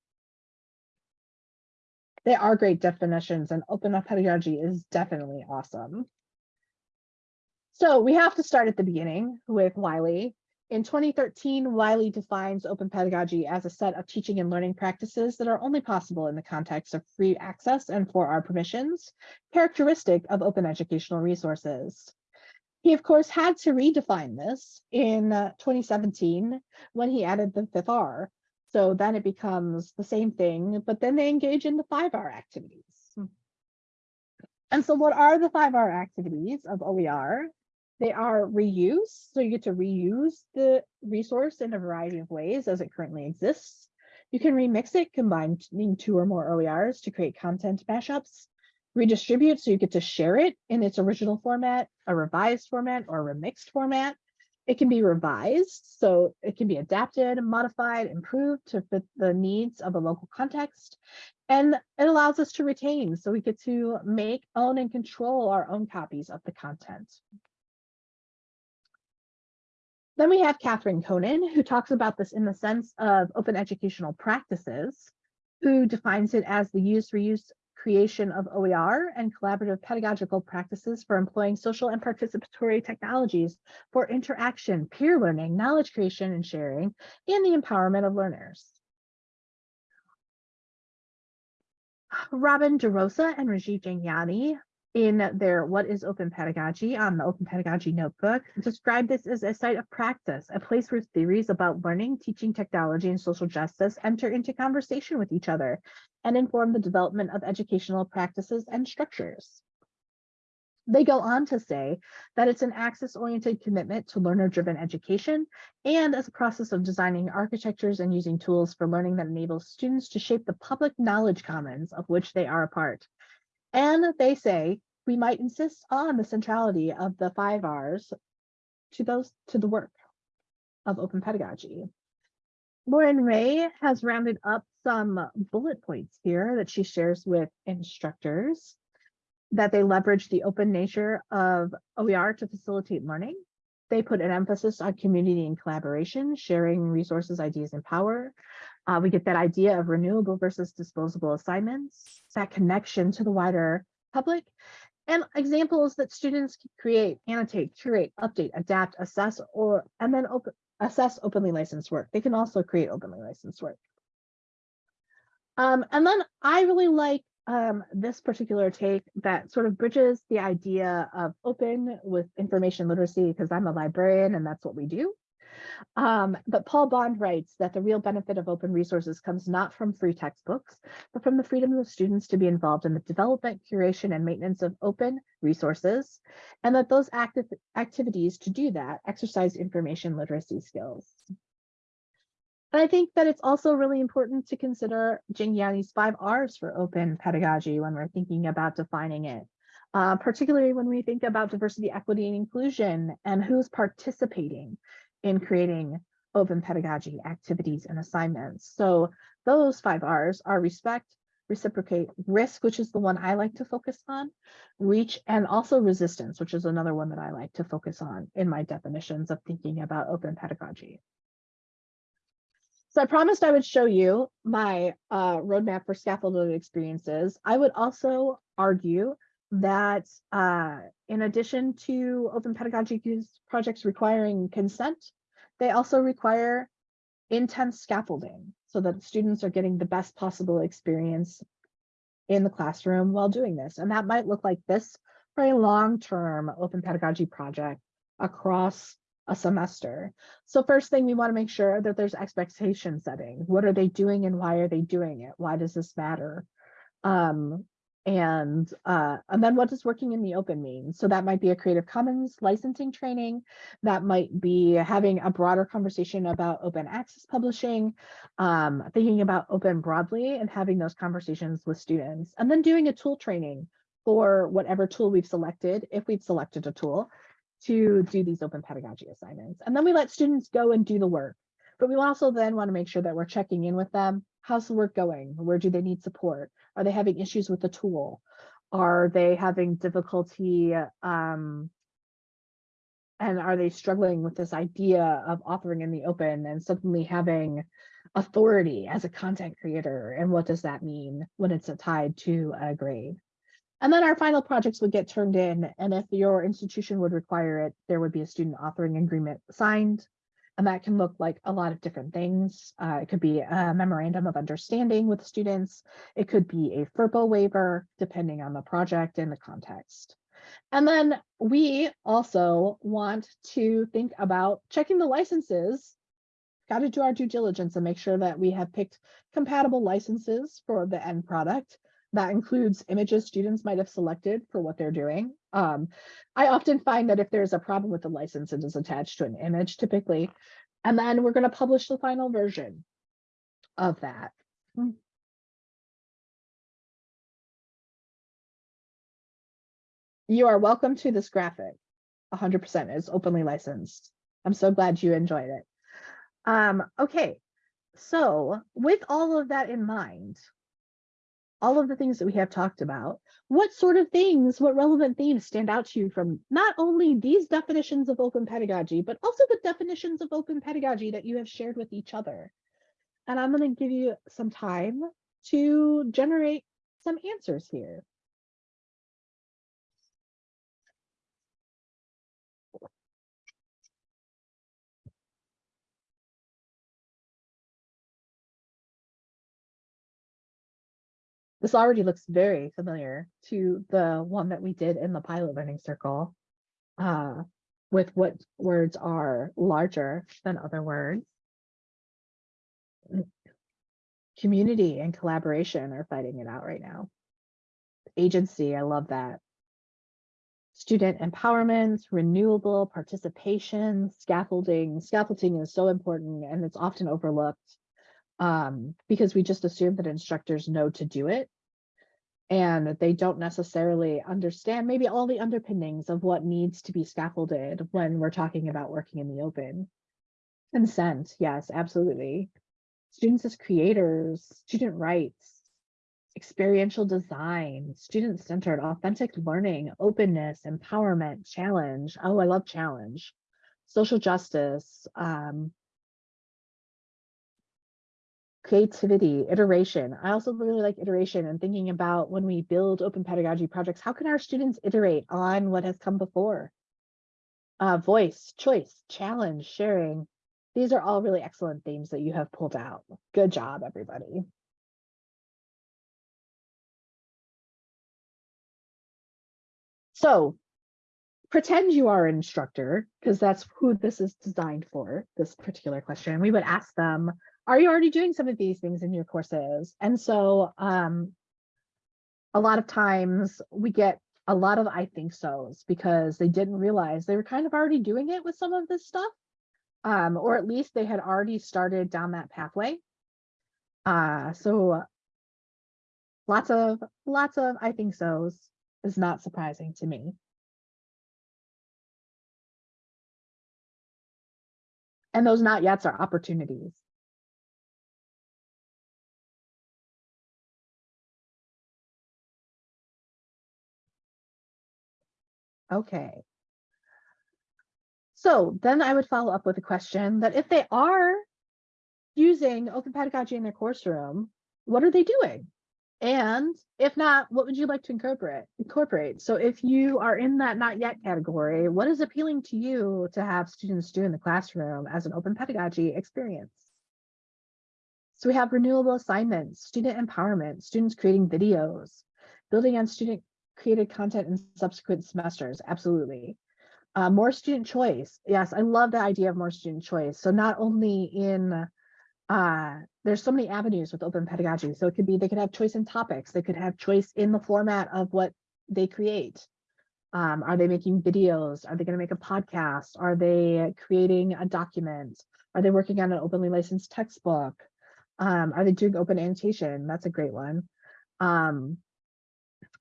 They are great definitions and open up pedagogy is definitely awesome. So we have to start at the beginning with Wiley. In 2013, Wiley defines open pedagogy as a set of teaching and learning practices that are only possible in the context of free access and four R permissions, characteristic of open educational resources. He, of course, had to redefine this in uh, 2017 when he added the fifth R. So then it becomes the same thing, but then they engage in the five R activities. Hmm. And so what are the five R activities of OER? They are reuse, so you get to reuse the resource in a variety of ways as it currently exists. You can remix it, combining two or more OERs to create content mashups. Redistribute, so you get to share it in its original format, a revised format, or a remixed format. It can be revised, so it can be adapted, modified, improved to fit the needs of a local context. And it allows us to retain, so we get to make, own, and control our own copies of the content. Then we have Catherine Cronin, who talks about this in the sense of open educational practices, who defines it as the use, reuse, creation of OER and collaborative pedagogical practices for employing social and participatory technologies for interaction, peer learning, knowledge creation and sharing, and the empowerment of learners. Robin DeRosa and Rajiv Jhangiani in their What is Open Pedagogy on the Open Pedagogy Notebook describe this as a site of practice, a place where theories about learning, teaching technology, and social justice enter into conversation with each other and inform the development of educational practices and structures. They go on to say that it's an access-oriented commitment to learner-driven education and as a process of designing architectures and using tools for learning that enables students to shape the public knowledge commons of which they are a part. And they say we might insist on the centrality of the five R's to those to the work of open pedagogy. Lauren Ray has rounded up some bullet points here that she shares with instructors that they leverage the open nature of OER to facilitate learning. They put an emphasis on community and collaboration, sharing resources, ideas, and power. Uh, we get that idea of renewable versus disposable assignments, that connection to the wider public, and examples that students can create, annotate, curate, update, adapt, assess, or and then open, assess openly licensed work. They can also create openly licensed work. Um, and then I really like um, this particular take that sort of bridges the idea of open with information literacy because I'm a librarian and that's what we do. Um, but Paul Bond writes that the real benefit of open resources comes not from free textbooks, but from the freedom of students to be involved in the development, curation, and maintenance of open resources, and that those active activities to do that exercise information literacy skills. And I think that it's also really important to consider Jhangiani's five R's for open pedagogy when we're thinking about defining it. Uh, particularly when we think about diversity, equity, and inclusion and who's participating in creating open pedagogy activities and assignments. So those five R's are respect, reciprocate, risk, which is the one I like to focus on, reach, and also resistance, which is another one that I like to focus on in my definitions of thinking about open pedagogy. So I promised I would show you my uh, roadmap for scaffolded experiences. I would also argue that uh, in addition to open pedagogy projects requiring consent, they also require intense scaffolding so that students are getting the best possible experience in the classroom while doing this. And that might look like this for a long-term open pedagogy project across a semester. So first thing we want to make sure that there's expectation setting. What are they doing and why are they doing it? Why does this matter? Um, and uh, and then what does working in the open mean? So that might be a Creative Commons licensing training, that might be having a broader conversation about open access publishing, um, thinking about open broadly and having those conversations with students, and then doing a tool training for whatever tool we've selected, if we've selected a tool, to do these open pedagogy assignments. And then we let students go and do the work. But we also then want to make sure that we're checking in with them. How's the work going? Where do they need support? Are they having issues with the tool? Are they having difficulty um, and are they struggling with this idea of authoring in the open and suddenly having authority as a content creator? And what does that mean when it's tied to a grade? And then our final projects would get turned in. And if your institution would require it, there would be a student authoring agreement signed. And that can look like a lot of different things. Uh, it could be a memorandum of understanding with students. It could be a FERPA waiver, depending on the project and the context. And then we also want to think about checking the licenses. Got to do our due diligence and make sure that we have picked compatible licenses for the end product. That includes images students might have selected for what they're doing. Um, I often find that if there's a problem with the license, it is attached to an image typically. And then we're going to publish the final version of that. You are welcome to this graphic. 100% is openly licensed. I'm so glad you enjoyed it. Um, okay, so with all of that in mind, all of the things that we have talked about, what sort of things, what relevant themes stand out to you from not only these definitions of open pedagogy, but also the definitions of open pedagogy that you have shared with each other? And I'm going to give you some time to generate some answers here. This already looks very familiar to the one that we did in the pilot learning circle. Uh, with what words are larger than other words. Community and collaboration are fighting it out right now. Agency, I love that. Student empowerment, renewable participation, scaffolding. Scaffolding is so important and it's often overlooked um, because we just assume that instructors know to do it. And they don't necessarily understand maybe all the underpinnings of what needs to be scaffolded when we're talking about working in the open. Consent, yes, absolutely. Students as creators, student rights, experiential design, student-centered, authentic learning, openness, empowerment, challenge. Oh, I love challenge. Social justice, um, creativity, iteration. I also really like iteration and thinking about when we build open pedagogy projects, how can our students iterate on what has come before? Uh, voice, choice, challenge, sharing. These are all really excellent themes that you have pulled out. Good job, everybody. So pretend you are an instructor, because that's who this is designed for, this particular question. We would ask them, are you already doing some of these things in your courses? And so um, a lot of times we get a lot of I think so's because they didn't realize they were kind of already doing it with some of this stuff. Um, or at least they had already started down that pathway. Uh, so lots of lots of I think so's is not surprising to me. And those not yets are opportunities. Okay. So then I would follow up with a question that if they are using open pedagogy in their course room, what are they doing? And if not, what would you like to incorporate? Incorporate. So if you are in that not yet category, what is appealing to you to have students do in the classroom as an open pedagogy experience? So we have renewable assignments, student empowerment, students creating videos, building on student created content in subsequent semesters, absolutely. Uh, more student choice. Yes, I love the idea of more student choice. So not only in, uh, there's so many avenues with open pedagogy. So it could be, they could have choice in topics. They could have choice in the format of what they create. Um, are they making videos? Are they going to make a podcast? Are they creating a document? Are they working on an openly licensed textbook? Um, are they doing open annotation? That's a great one. Um,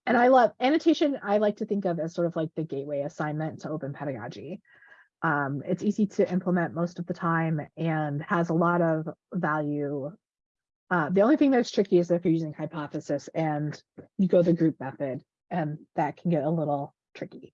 and I love annotation, I like to think of as sort of like the gateway assignment to open pedagogy. Um, it's easy to implement most of the time and has a lot of value. Uh, the only thing that's tricky is if you're using hypothesis and you go the group method, and that can get a little tricky.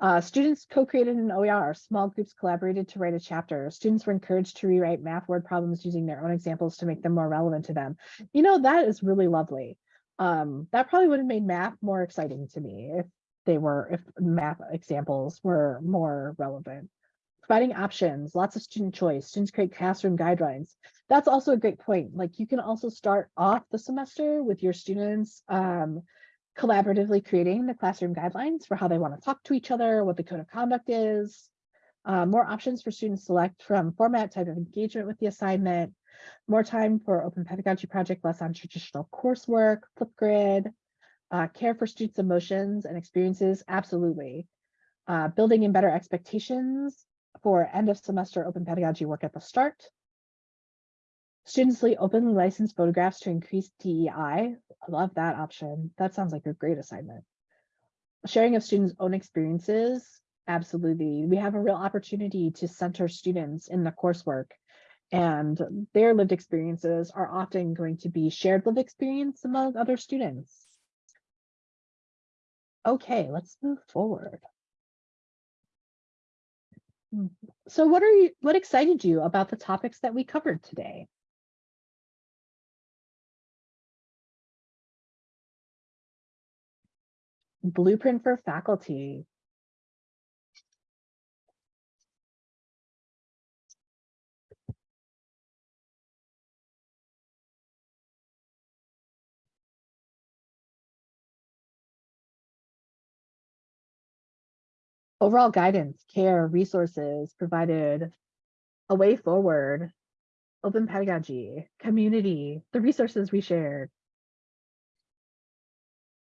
Uh, students co-created an OER. Small groups collaborated to write a chapter. Students were encouraged to rewrite math word problems using their own examples to make them more relevant to them. You know, that is really lovely. Um, that probably would have made math more exciting to me if they were, if math examples were more relevant. Providing options, lots of student choice, students create classroom guidelines. That's also a great point. Like you can also start off the semester with your students um, collaboratively creating the classroom guidelines for how they want to talk to each other, what the code of conduct is, uh, more options for students select from format, type of engagement with the assignment, more time for open pedagogy project, less on traditional coursework, Flipgrid, uh, care for students' emotions and experiences, absolutely. Uh, building in better expectations for end of semester open pedagogy work at the start. Students openly licensed photographs to increase DEI. I love that option. That sounds like a great assignment. Sharing of students' own experiences. Absolutely. We have a real opportunity to center students in the coursework and their lived experiences are often going to be shared lived experience among other students. Okay, let's move forward. Hmm, So what are you, what excited you about the topics that we covered today? Blueprint for faculty. Overall guidance, care, resources provided, a way forward, open pedagogy, community, the resources we shared.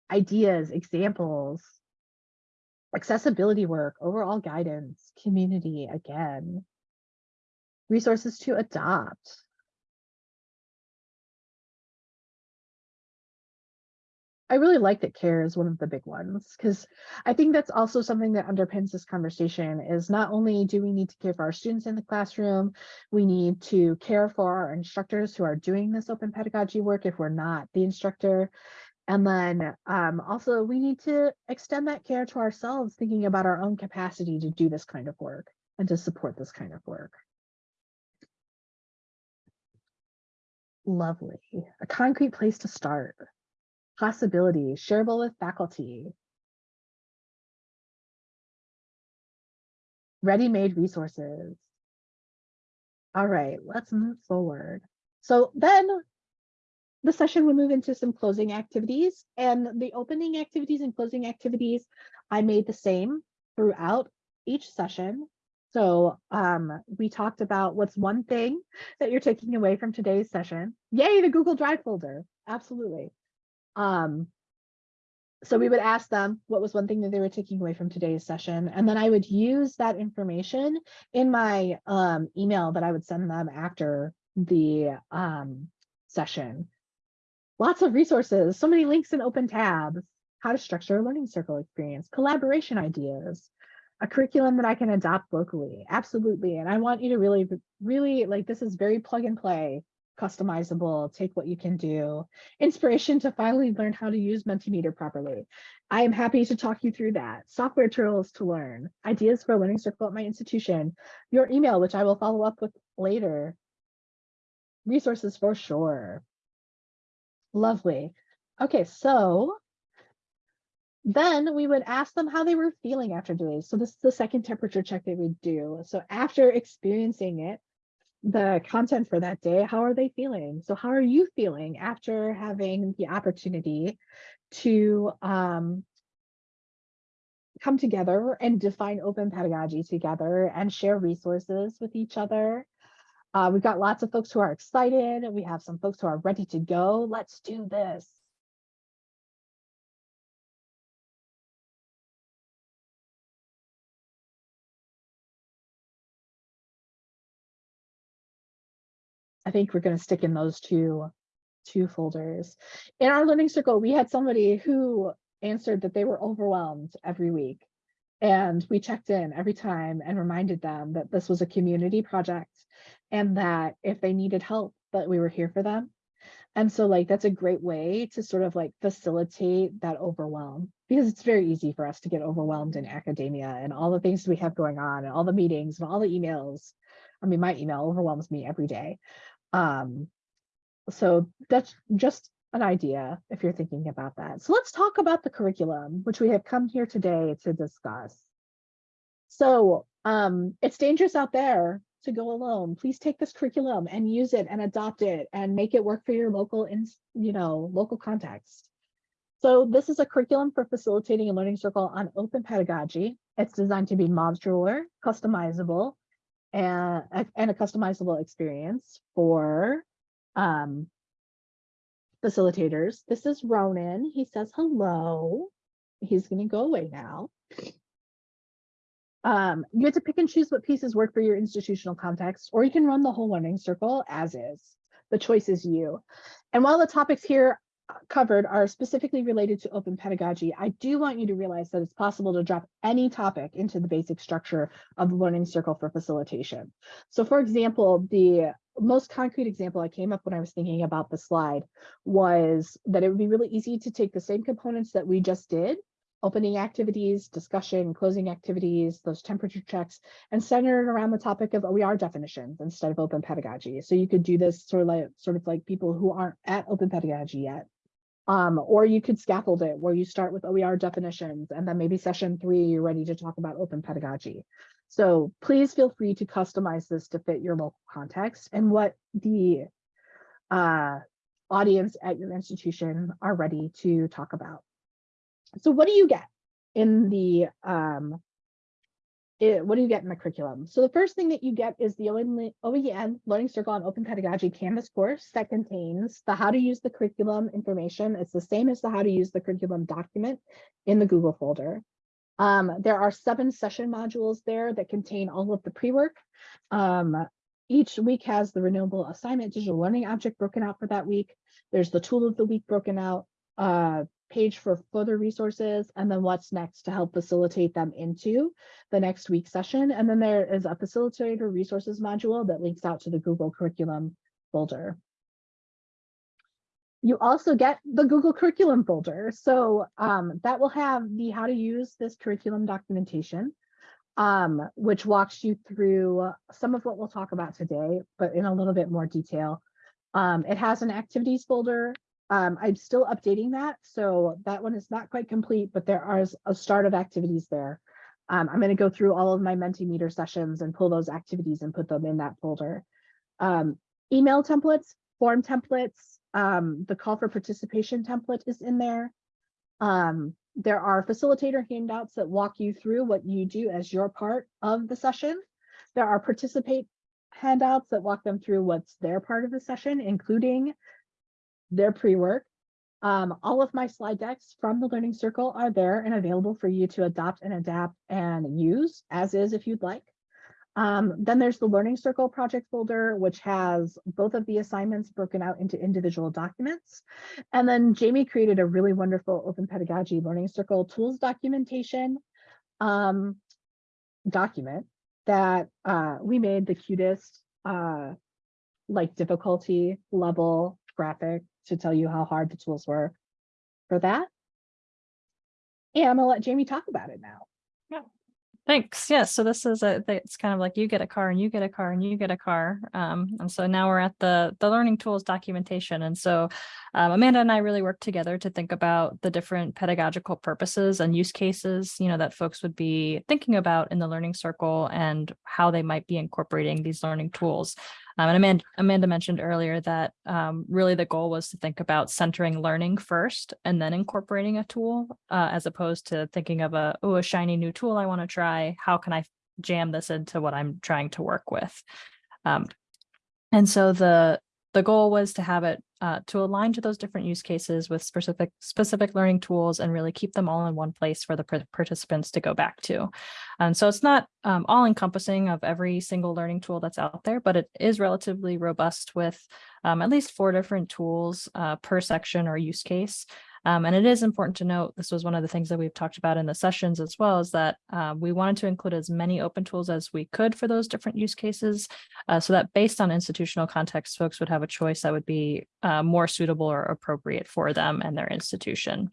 Ideas, examples, accessibility work, overall guidance, community again. Resources to adopt. I really like that care is one of the big ones because I think that's also something that underpins this conversation is not only do we need to care for our students in the classroom, we need to care for our instructors who are doing this open pedagogy work if we're not the instructor. And then um, also we need to extend that care to ourselves, thinking about our own capacity to do this kind of work and to support this kind of work. Lovely, a concrete place to start. Possibility, shareable with faculty. Ready-made resources. All right, let's move forward. So then the session will move into some closing activities and the opening activities and closing activities I made the same throughout each session. So um, we talked about what's one thing that you're taking away from today's session. Yay, the Google Drive folder. Absolutely. Um, so we would ask them what was one thing that they were taking away from today's session. And then I would use that information in my um, email that I would send them after the um, session. Lots of resources, so many links and open tabs, how to structure a learning circle experience, collaboration ideas, a curriculum that I can adopt locally. Absolutely. And I want you to really, really like this is very plug and play customizable, take what you can do, inspiration to finally learn how to use Mentimeter properly. I am happy to talk you through that. Software tools to learn, ideas for a learning circle at my institution, your email, which I will follow up with later, resources for sure. Lovely. Okay, so then we would ask them how they were feeling after doing. So this is the second temperature check that we do. So after experiencing it, the content for that day, how are they feeling? So how are you feeling after having the opportunity to um, come together and define open pedagogy together and share resources with each other? Uh, we've got lots of folks who are excited. We have some folks who are ready to go. Let's do this. I think we're going to stick in those two, two folders. In our learning circle, we had somebody who answered that they were overwhelmed every week. And we checked in every time and reminded them that this was a community project and that if they needed help, that we were here for them. And so like that's a great way to sort of like facilitate that overwhelm because it's very easy for us to get overwhelmed in academia and all the things we have going on and all the meetings and all the emails. I mean, my email overwhelms me every day. Um, so that's just an idea if you're thinking about that. So let's talk about the curriculum, which we have come here today to discuss. So um, it's dangerous out there to go alone. Please take this curriculum and use it and adopt it and make it work for your local, in, you know, local context. So this is a curriculum for facilitating a learning circle on open pedagogy. It's designed to be modular, customizable, and, and a customizable experience for um, facilitators. This is Ronan. He says hello. He's going to go away now. Um, you get to pick and choose what pieces work for your institutional context, or you can run the whole learning circle as is. The choice is you. And while the topics here covered are specifically related to open pedagogy, I do want you to realize that it's possible to drop any topic into the basic structure of the learning circle for facilitation. So for example, the most concrete example I came up when I was thinking about the slide was that it would be really easy to take the same components that we just did opening activities, discussion, closing activities, those temperature checks, and center it around the topic of OER definitions instead of open pedagogy. So you could do this sort of like sort of like people who aren't at open pedagogy yet. Um, or you could scaffold it where you start with OER definitions and then maybe session three, you're ready to talk about open pedagogy. So please feel free to customize this to fit your local context and what the uh, audience at your institution are ready to talk about. So what do you get in the um, it, what do you get in the curriculum? So the first thing that you get is the OEN Learning Circle on Open Pedagogy Canvas course that contains the how to use the curriculum information. It's the same as the how to use the curriculum document in the Google folder. Um, there are seven session modules there that contain all of the pre-work. Um, each week has the renewable assignment digital learning object broken out for that week. There's the tool of the week broken out. Uh, page for further resources and then what's next to help facilitate them into the next week session. And then there is a facilitator resources module that links out to the Google curriculum folder. You also get the Google curriculum folder. So um, that will have the how to use this curriculum documentation, um, which walks you through some of what we'll talk about today, but in a little bit more detail. Um, it has an activities folder um, I'm still updating that, so that one is not quite complete, but there are a start of activities there. Um, I'm going to go through all of my Mentimeter sessions and pull those activities and put them in that folder. Um, email templates, form templates, um, the call for participation template is in there. Um, there are facilitator handouts that walk you through what you do as your part of the session. There are participate handouts that walk them through what's their part of the session, including their pre-work. Um, all of my slide decks from the Learning Circle are there and available for you to adopt and adapt and use as is if you'd like. Um, then there's the Learning Circle project folder, which has both of the assignments broken out into individual documents. And then Jamie created a really wonderful Open Pedagogy Learning Circle tools documentation um, document that uh, we made the cutest uh, like difficulty level graphic to tell you how hard the tools were for that. And I'm gonna let Jamie talk about it now. Yeah, thanks. Yes. So this is a, it's kind of like you get a car and you get a car and you get a car. Um, and so now we're at the, the learning tools documentation. And so um, Amanda and I really worked together to think about the different pedagogical purposes and use cases, you know, that folks would be thinking about in the learning circle and how they might be incorporating these learning tools. Um, and Amanda, Amanda mentioned earlier that um, really the goal was to think about centering learning first and then incorporating a tool uh, as opposed to thinking of a, oh, a shiny new tool I want to try. How can I jam this into what I'm trying to work with? Um, and so the the goal was to have it uh, to align to those different use cases with specific specific learning tools and really keep them all in one place for the participants to go back to. And so it's not um, all encompassing of every single learning tool that's out there, but it is relatively robust with um, at least four different tools uh, per section or use case. Um, and it is important to note, this was one of the things that we've talked about in the sessions as well, is that uh, we wanted to include as many open tools as we could for those different use cases. uh, so that based on institutional context, folks would have a choice that would be uh, more suitable or appropriate for them and their institution.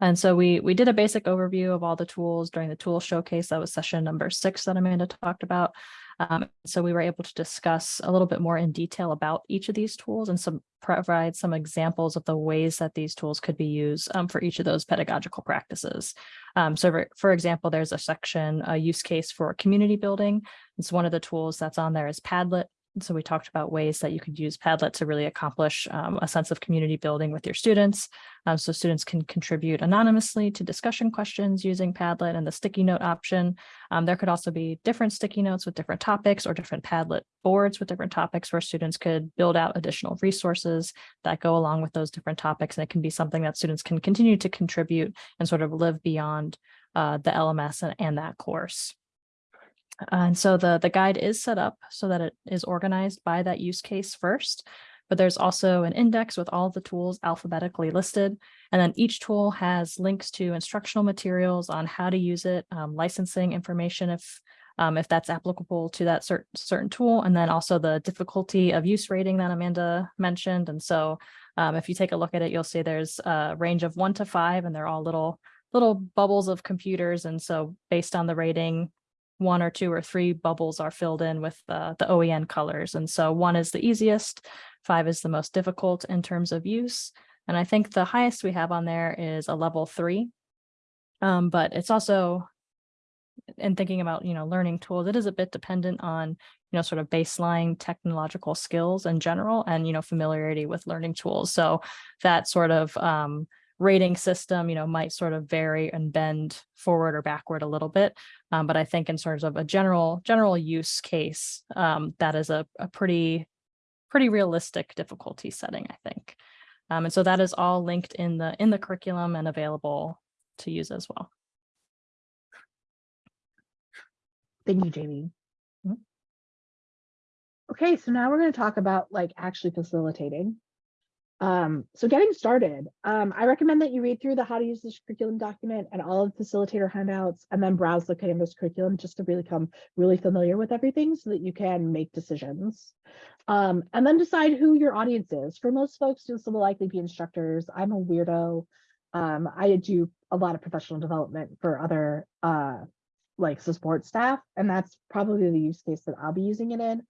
And so we we did a basic overview of all the tools during the tool showcase. That was session number six that Amanda talked about. Um, so we were able to discuss a little bit more in detail about each of these tools and some provide some examples of the ways that these tools could be used um, for each of those pedagogical practices. Um, so for, for example, there's a section, a use case for community building. It's one of the tools that's on there is Padlet. So we talked about ways that you could use Padlet to really accomplish um, a sense of community building with your students. Um, so students can contribute anonymously to discussion questions using Padlet and the sticky note option. Um, there could also be different sticky notes with different topics or different Padlet boards with different topics where students could build out additional resources that go along with those different topics. And it can be something that students can continue to contribute and sort of live beyond uh, the LMS and, and that course. And so the, the guide is set up so that it is organized by that use case first, but there's also an index with all the tools alphabetically listed. And then each tool has links to instructional materials on how to use it, um, licensing information if um, if that's applicable to that certain certain tool, and then also the difficulty of use rating that Amanda mentioned. And so um, if you take a look at it, you'll see there's a range of one to five, and they're all little little bubbles of computers. And so based on the rating, one or two or three bubbles are filled in with the, the OEN colors. And so one is the easiest, five is the most difficult in terms of use. And I think the highest we have on there is a level three. Um, but it's also, in thinking about, you know, learning tools, it is a bit dependent on, you know, sort of baseline technological skills in general and, you know, familiarity with learning tools. So that sort of um, rating system, you know, might sort of vary and bend forward or backward a little bit. Um, but I think in terms of a general general use case, um, that is a, a pretty pretty realistic difficulty setting, I think. Um, and so that is all linked in the in the curriculum and available to use as well. Thank you, Jamie. Mhm. Okay, so now we're going to talk about like actually facilitating. Um, so getting started, um, I recommend that you read through the how to use this curriculum document and all of the facilitator handouts and then browse the Canvas curriculum just to really become really familiar with everything so that you can make decisions. Um, and then decide who your audience is. For most folks, this will likely be instructors. I'm a weirdo. Um, I do a lot of professional development for other uh, like support staff, and that's probably the use case that I'll be using it in.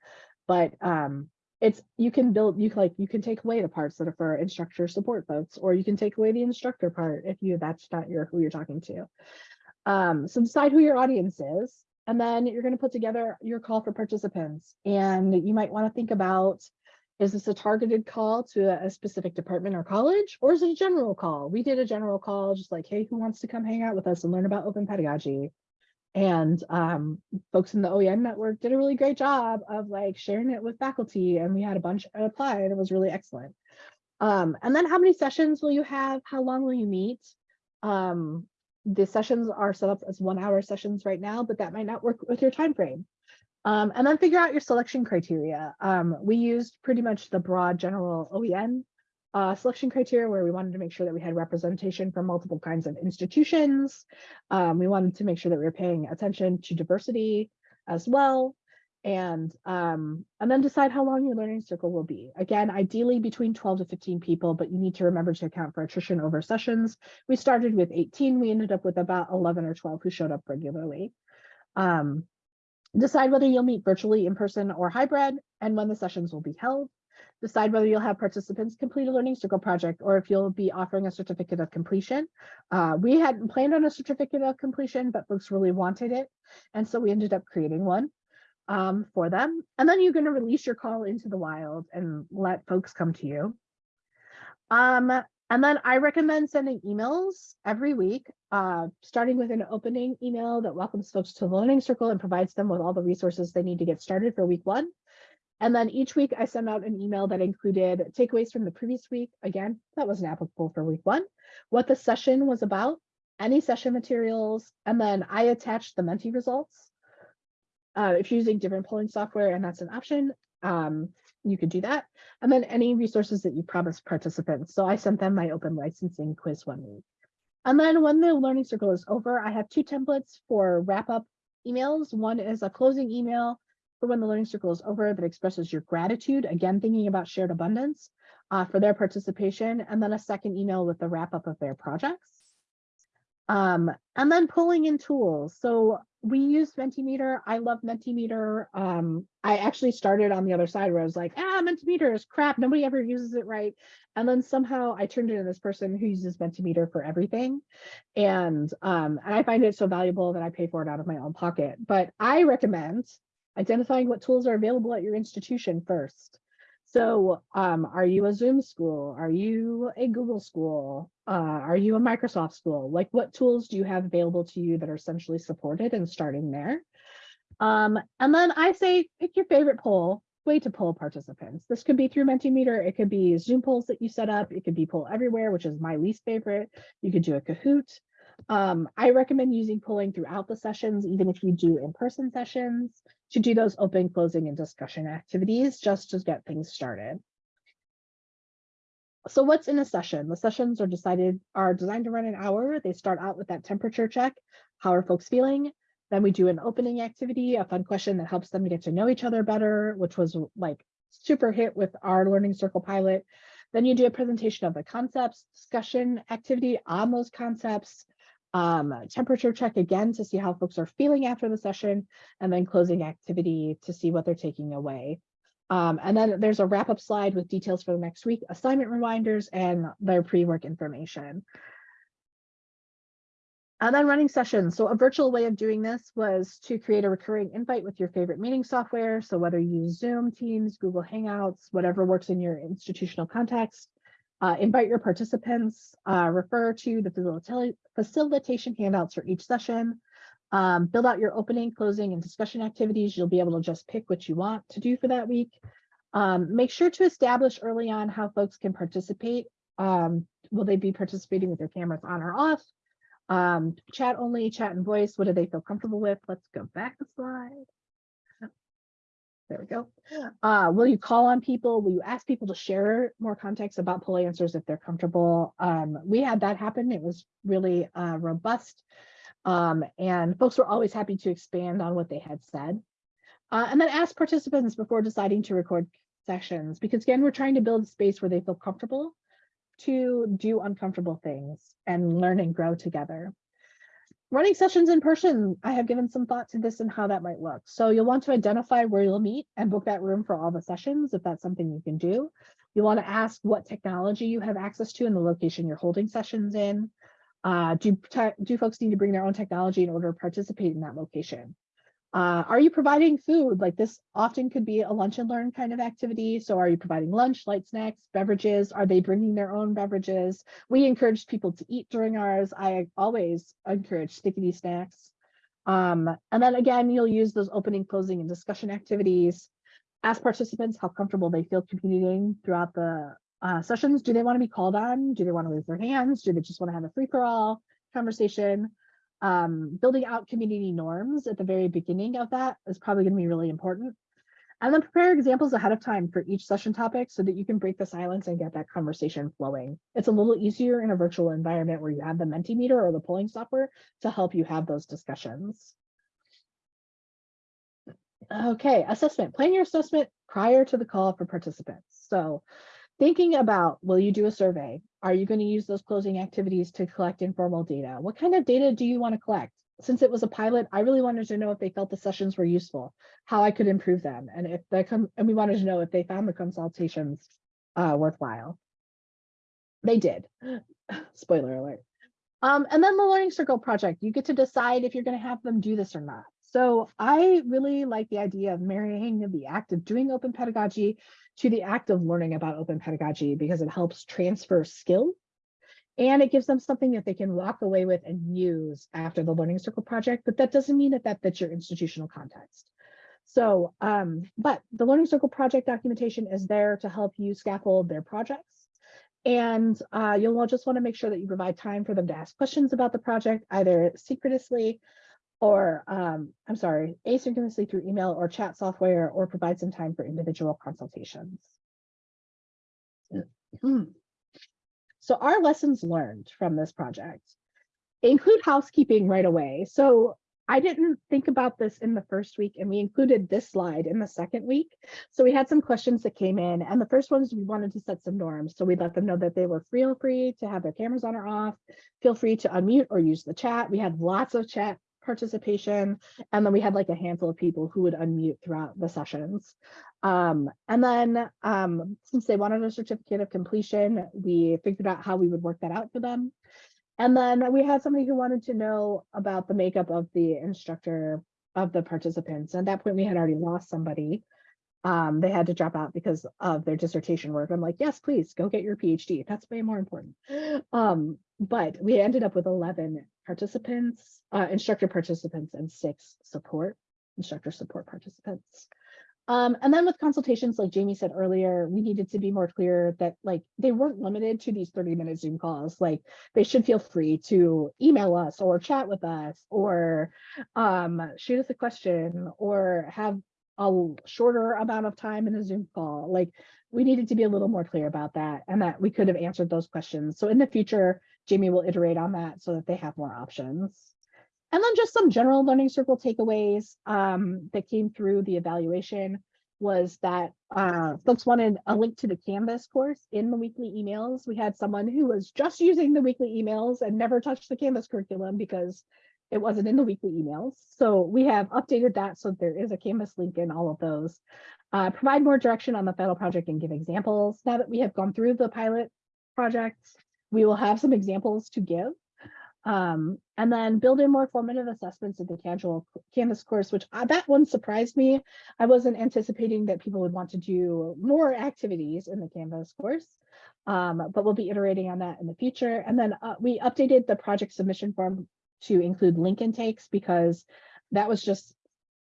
But um, it's you can build you like you can take away the parts that are for instructor support folks, or you can take away the instructor part if you that's not your who you're talking to. Um, so decide who your audience is, and then you're going to put together your call for participants. And you might want to think about is this a targeted call to a, a specific department or college, or is it a general call? We did a general call, just like, hey, who wants to come hang out with us and learn about open pedagogy? And um, folks in the OEN network did a really great job of like sharing it with faculty and we had a bunch apply and it was really excellent. Um, and then how many sessions will you have? How long will you meet? Um, the sessions are set up as one hour sessions right now, but that might not work with your time frame. Um, and then figure out your selection criteria. Um, we used pretty much the broad general OEN uh, selection criteria where we wanted to make sure that we had representation from multiple kinds of institutions. Um, we wanted to make sure that we were paying attention to diversity as well. And, um, and then decide how long your learning circle will be. Again, ideally between 12 to 15 people, but you need to remember to account for attrition over sessions. We started with 18, we ended up with about 11 or 12 who showed up regularly. Um, decide whether you'll meet virtually in person or hybrid and when the sessions will be held decide whether you'll have participants complete a learning circle project or if you'll be offering a certificate of completion. Uh, we hadn't planned on a certificate of completion, but folks really wanted it. And so we ended up creating one um, for them. And then you're going to release your call into the wild and let folks come to you. Um, and then I recommend sending emails every week, uh, starting with an opening email that welcomes folks to the Learning Circle and provides them with all the resources they need to get started for week one. And then each week I send out an email that included takeaways from the previous week. Again, that wasn't applicable for week one, what the session was about, any session materials, and then I attached the Menti results. Uh, if you're using different polling software and that's an option, um, you could do that. And then any resources that you promised participants. So I sent them my open licensing quiz one week. And then when the learning circle is over, I have two templates for wrap up emails. One is a closing email for when the learning circle is over that expresses your gratitude, again, thinking about shared abundance uh, for their participation, and then a second email with the wrap up of their projects. Um, and then pulling in tools. So we use Mentimeter. I love Mentimeter. Um, I actually started on the other side where I was like, ah, Mentimeter is crap. Nobody ever uses it right. And then somehow I turned into this person who uses Mentimeter for everything. And, um, and I find it so valuable that I pay for it out of my own pocket. But I recommend identifying what tools are available at your institution first. So um, are you a Zoom school? Are you a Google school? Uh, are you a Microsoft school? Like what tools do you have available to you that are essentially supported and starting there? Um, and then I say pick your favorite poll way to poll participants. This could be through Mentimeter. It could be Zoom polls that you set up. It could be poll everywhere, which is my least favorite. You could do a Kahoot. Um, I recommend using polling throughout the sessions, even if you do in-person sessions, to do those open, closing, and discussion activities just to get things started. So what's in a session? The sessions are decided are designed to run an hour. They start out with that temperature check. How are folks feeling? Then we do an opening activity, a fun question that helps them to get to know each other better, which was like super hit with our Learning Circle pilot. Then you do a presentation of the concepts, discussion activity on those concepts, um, temperature check again to see how folks are feeling after the session, and then closing activity to see what they're taking away. Um, and then there's a wrap up slide with details for the next week, assignment reminders, and their pre-work information. And then running sessions. So a virtual way of doing this was to create a recurring invite with your favorite meeting software. So whether you use Zoom, Teams, Google Hangouts, whatever works in your institutional context, uh, invite your participants, uh, refer to the facilita facilitation handouts for each session, um, build out your opening, closing, and discussion activities. You'll be able to just pick what you want to do for that week. Um, make sure to establish early on how folks can participate. Um, will they be participating with their cameras on or off? Um, chat only, chat and voice, what do they feel comfortable with? Let's go back a slide. There we go. Uh, will you call on people? Will you ask people to share more context about poll answers if they're comfortable? Um, we had that happen. It was really uh, robust. Um, and folks were always happy to expand on what they had said. Uh, and then ask participants before deciding to record sessions, because again, we're trying to build a space where they feel comfortable to do uncomfortable things and learn and grow together running sessions in person, I have given some thought to this and how that might look. So you'll want to identify where you'll meet and book that room for all the sessions, if that's something you can do. You want to ask what technology you have access to in the location you're holding sessions in. Uh, do, do folks need to bring their own technology in order to participate in that location? Uh, are you providing food? Like this often could be a lunch and learn kind of activity. So are you providing lunch, light snacks, beverages? Are they bringing their own beverages? We encourage people to eat during ours. I always encourage stickity snacks. Um, and then again, you'll use those opening, closing, and discussion activities. Ask participants how comfortable they feel communicating throughout the uh, sessions. Do they want to be called on? Do they want to raise their hands? Do they just want to have a free-for-all conversation? Um, building out community norms at the very beginning of that is probably going to be really important. And then prepare examples ahead of time for each session topic so that you can break the silence and get that conversation flowing. It's a little easier in a virtual environment where you have the Mentimeter or the polling software to help you have those discussions. Okay, assessment. Plan your assessment prior to the call for participants. So thinking about, will you do a survey? Are you going to use those closing activities to collect informal data? What kind of data do you want to collect? Since it was a pilot, I really wanted to know if they felt the sessions were useful, how I could improve them, and if they come and we wanted to know if they found the consultations uh, worthwhile. They did. Spoiler alert. Um, and then the Learning Circle project, you get to decide if you're going to have them do this or not. So I really like the idea of marrying the act of doing open pedagogy to the act of learning about open pedagogy because it helps transfer skill and it gives them something that they can walk away with and use after the Learning Circle project, but that doesn't mean that that fits your institutional context. So, um, but the Learning Circle project documentation is there to help you scaffold their projects. And uh, you'll just want to make sure that you provide time for them to ask questions about the project, either secretously or, um, I'm sorry, asynchronously through email or chat software, or provide some time for individual consultations. Hmm. So our lessons learned from this project include housekeeping right away. So I didn't think about this in the first week and we included this slide in the second week. So we had some questions that came in and the first ones we wanted to set some norms. So we let them know that they were feel free to have their cameras on or off, feel free to unmute or use the chat. We had lots of chat participation and then we had like a handful of people who would unmute throughout the sessions. Um, and then um, since they wanted a certificate of completion, we figured out how we would work that out for them. And then we had somebody who wanted to know about the makeup of the instructor of the participants. At that point, we had already lost somebody. Um, they had to drop out because of their dissertation work. I'm like, yes, please go get your PhD. That's way more important. Um, but we ended up with 11 participants, uh, instructor participants, and six support instructor support participants. Um, and then with consultations, like Jamie said earlier, we needed to be more clear that like they weren't limited to these 30 minute Zoom calls. Like they should feel free to email us or chat with us or um, shoot us a question or have a shorter amount of time in a Zoom call. Like we needed to be a little more clear about that and that we could have answered those questions. So in the future, Jamie will iterate on that so that they have more options. And then just some general learning circle takeaways um, that came through the evaluation was that uh, folks wanted a link to the Canvas course in the weekly emails. We had someone who was just using the weekly emails and never touched the Canvas curriculum because it wasn't in the weekly emails. So we have updated that so there is a Canvas link in all of those. Uh, provide more direction on the final project and give examples. Now that we have gone through the pilot projects, we will have some examples to give. Um, and then build in more formative assessments of the casual Canvas course, which uh, that one surprised me. I wasn't anticipating that people would want to do more activities in the Canvas course, um, but we'll be iterating on that in the future. And then uh, we updated the project submission form to include link intakes because that was just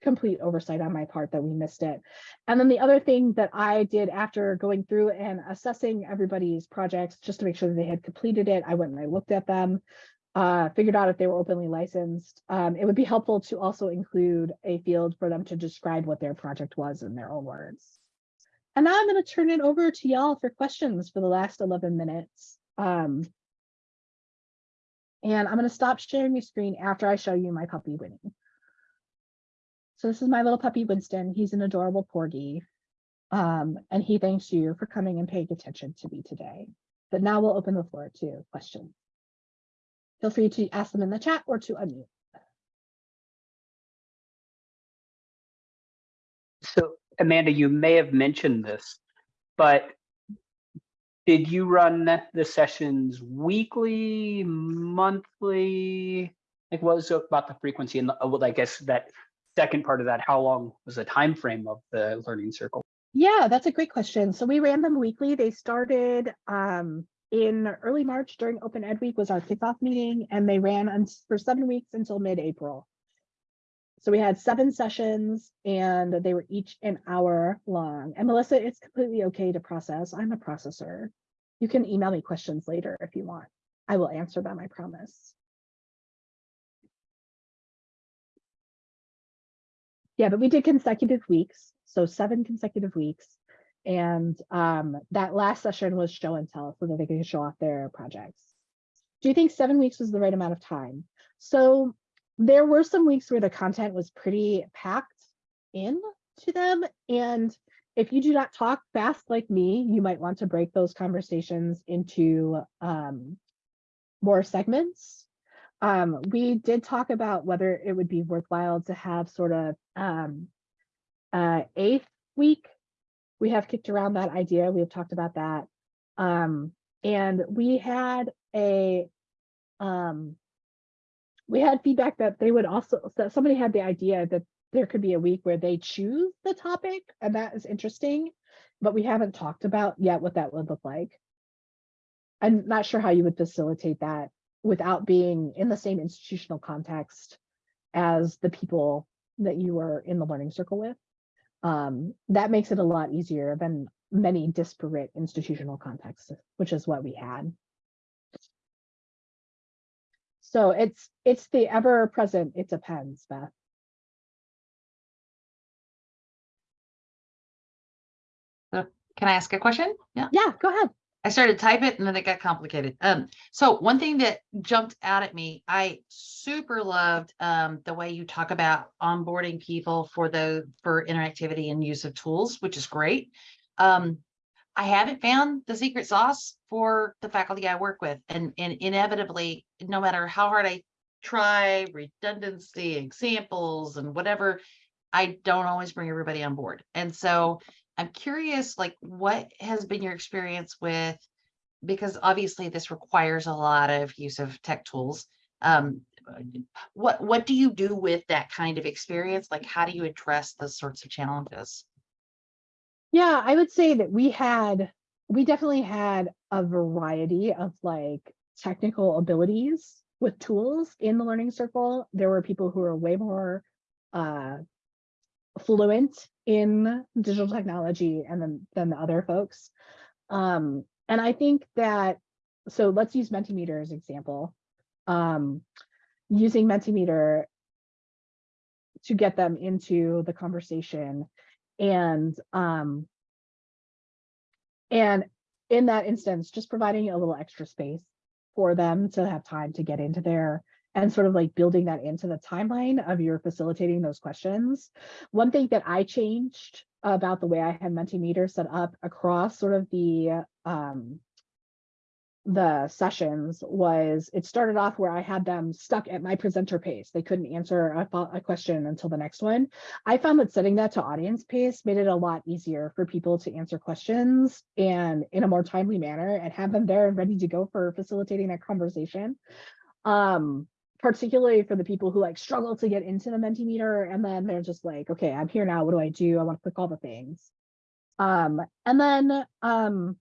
complete oversight on my part that we missed it. And then the other thing that I did after going through and assessing everybody's projects, just to make sure that they had completed it, I went and I looked at them uh, figured out if they were openly licensed. Um, it would be helpful to also include a field for them to describe what their project was in their own words. And now I'm going to turn it over to y'all for questions for the last 11 minutes. Um, and I'm going to stop sharing my screen after I show you my puppy Winnie. So this is my little puppy Winston. He's an adorable porgy. Um, and he thanks you for coming and paying attention to me today. But now we'll open the floor to questions. Feel free to ask them in the chat or to unmute. So Amanda, you may have mentioned this, but did you run the sessions weekly, monthly? Like what was about the frequency and the, well, I guess that second part of that, how long was the time frame of the learning circle? Yeah, that's a great question. So we ran them weekly. They started um, in early March during Open Ed Week was our kickoff meeting and they ran for seven weeks until mid-April. So we had seven sessions and they were each an hour long. And Melissa, it's completely okay to process. I'm a processor. You can email me questions later if you want. I will answer them, I promise. Yeah, but we did consecutive weeks. So seven consecutive weeks. And um, that last session was show and tell so that they could show off their projects. Do you think seven weeks was the right amount of time? So there were some weeks where the content was pretty packed in to them. And if you do not talk fast like me, you might want to break those conversations into um, more segments. Um, we did talk about whether it would be worthwhile to have sort of um, uh, eighth week we have kicked around that idea. We have talked about that. Um, and we had a, um, we had feedback that they would also, that somebody had the idea that there could be a week where they choose the topic and that is interesting, but we haven't talked about yet what that would look like. I'm not sure how you would facilitate that without being in the same institutional context as the people that you were in the learning circle with um, that makes it a lot easier than many disparate institutional contexts, which is what we had. So it's, it's the ever present, it depends, Beth. Can I ask a question? Yeah, Yeah, go ahead. I started to type it and then it got complicated. Um, so one thing that jumped out at me, I super loved um the way you talk about onboarding people for the for interactivity and use of tools, which is great. Um, I haven't found the secret sauce for the faculty I work with and and inevitably, no matter how hard I try, redundancy, examples and whatever, I don't always bring everybody on board. And so I'm curious, like, what has been your experience with, because obviously this requires a lot of use of tech tools. Um, what, what do you do with that kind of experience? Like, how do you address those sorts of challenges? Yeah, I would say that we had, we definitely had a variety of like technical abilities with tools in the learning circle. There were people who were way more uh, fluent in digital technology and then than the other folks. Um, and I think that, so let's use Mentimeter as example. Um, using Mentimeter to get them into the conversation and um and in that instance just providing a little extra space for them to have time to get into there and sort of like building that into the timeline of your facilitating those questions one thing that i changed about the way i had mentimeter set up across sort of the um the sessions was it started off where I had them stuck at my presenter pace. They couldn't answer a, a question until the next one. I found that setting that to audience pace made it a lot easier for people to answer questions and in a more timely manner and have them there and ready to go for facilitating that conversation. Um, particularly for the people who like struggle to get into the Mentimeter and then they're just like, okay, I'm here now. What do I do? I want to click all the things. Um, and then um,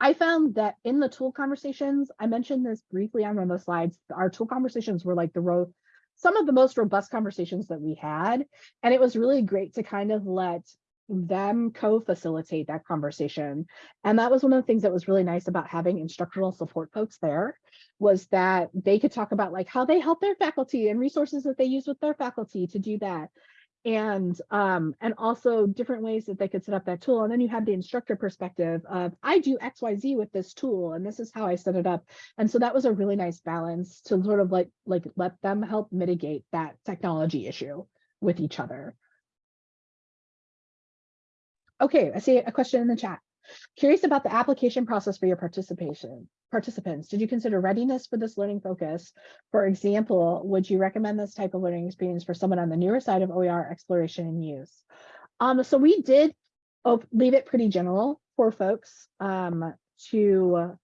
I found that in the tool conversations, I mentioned this briefly on one of the slides, our tool conversations were like the row, some of the most robust conversations that we had. And it was really great to kind of let them co-facilitate that conversation. And that was one of the things that was really nice about having instructional support folks there was that they could talk about like how they help their faculty and resources that they use with their faculty to do that. And um and also different ways that they could set up that tool. And then you have the instructor perspective of i do xyz with this tool and this is how i set it up. And so that was a really nice balance to sort of like like let them help mitigate that technology issue with each other okay i see a question in the chat. Curious about the application process for your participation participants. Did you consider readiness for this learning focus? For example would you recommend this type of learning experience for someone on the newer side of oer exploration and use? Um so we did leave it pretty general for folks um to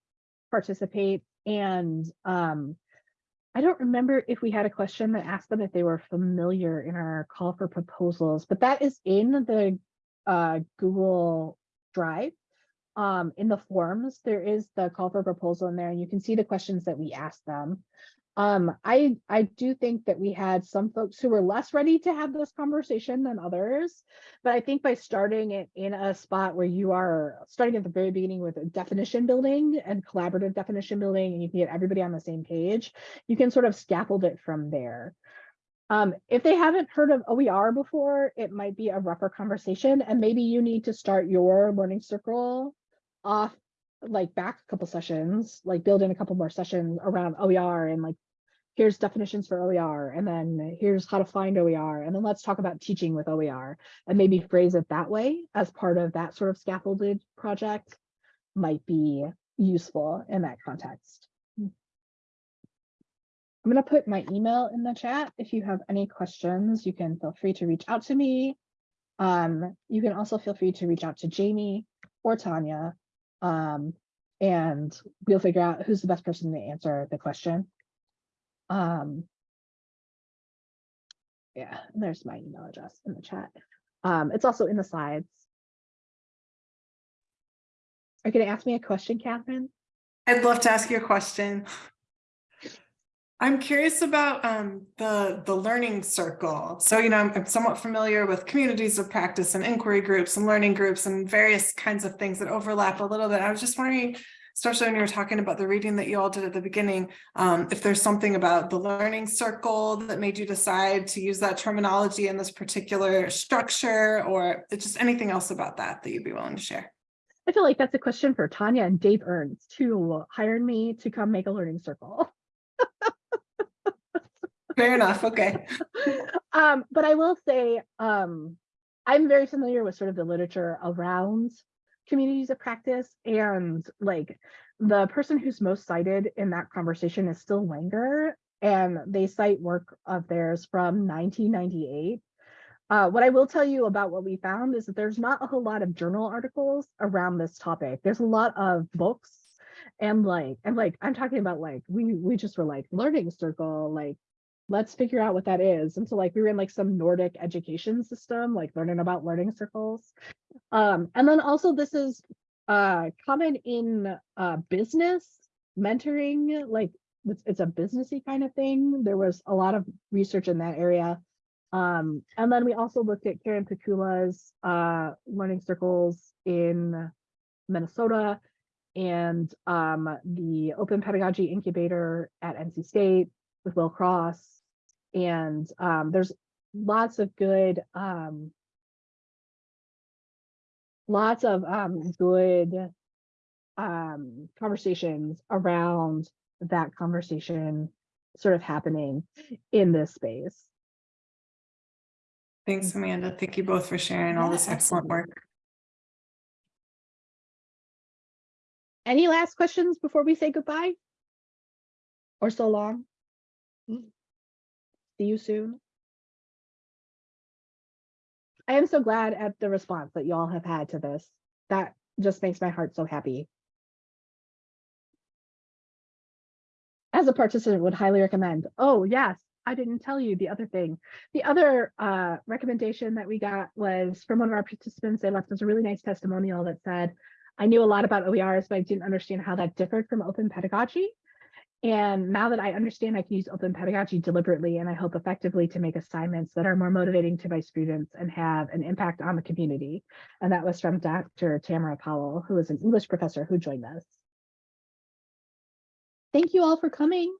participate and um I don't remember if we had a question that asked them if they were familiar in our call for proposals, but that is in the uh, Google Drive um, in the forms, there is the call for proposal in there and you can see the questions that we asked them. Um, I, I do think that we had some folks who were less ready to have this conversation than others, but I think by starting it in a spot where you are starting at the very beginning with a definition building and collaborative definition building, and you can get everybody on the same page, you can sort of scaffold it from there. Um, if they haven't heard of OER before, it might be a rougher conversation and maybe you need to start your learning circle off like back a couple sessions, like build in a couple more sessions around OER and like here's definitions for OER and then here's how to find OER and then let's talk about teaching with OER and maybe phrase it that way as part of that sort of scaffolded project might be useful in that context. I'm going to put my email in the chat. If you have any questions, you can feel free to reach out to me. Um, you can also feel free to reach out to Jamie or Tanya um, and we'll figure out who's the best person to answer the question. Um, yeah, there's my email address in the chat. Um, it's also in the slides. Are you going to ask me a question, Catherine? I'd love to ask you a question. I'm curious about um, the the learning circle. So, you know, I'm, I'm somewhat familiar with communities of practice and inquiry groups and learning groups and various kinds of things that overlap a little bit. I was just wondering, especially when you were talking about the reading that you all did at the beginning, um, if there's something about the learning circle that made you decide to use that terminology in this particular structure, or just anything else about that that you'd be willing to share. I feel like that's a question for Tanya and Dave Ernst, who hired me to come make a learning circle. Fair enough, okay. um, but I will say, um, I'm very familiar with sort of the literature around communities of practice and like the person who's most cited in that conversation is still Wenger and they cite work of theirs from 1998. Uh, what I will tell you about what we found is that there's not a whole lot of journal articles around this topic. There's a lot of books and like, and like, I'm talking about like, we, we just were like learning circle, like let's figure out what that is. And so like we were in like some Nordic education system, like learning about learning circles. Um, and then also this is uh common in uh business mentoring, like it's, it's a businessy kind of thing. There was a lot of research in that area. Um, and then we also looked at Karen Pikula's uh learning circles in Minnesota and um the Open Pedagogy Incubator at NC State with Will Cross and um, there's lots of good um, lots of um, good um, conversations around that conversation sort of happening in this space. Thanks, Amanda. Thank you both for sharing all this excellent work. Any last questions before we say goodbye? Or so long? See you soon. I am so glad at the response that you all have had to this. That just makes my heart so happy. As a participant would highly recommend. Oh, yes, I didn't tell you the other thing. The other uh, recommendation that we got was from one of our participants. They left us a really nice testimonial that said, I knew a lot about OERs, but I didn't understand how that differed from open pedagogy. And now that I understand I can use open pedagogy deliberately and I hope effectively to make assignments that are more motivating to my students and have an impact on the community. And that was from Dr. Tamara Powell, who is an English professor who joined us. Thank you all for coming.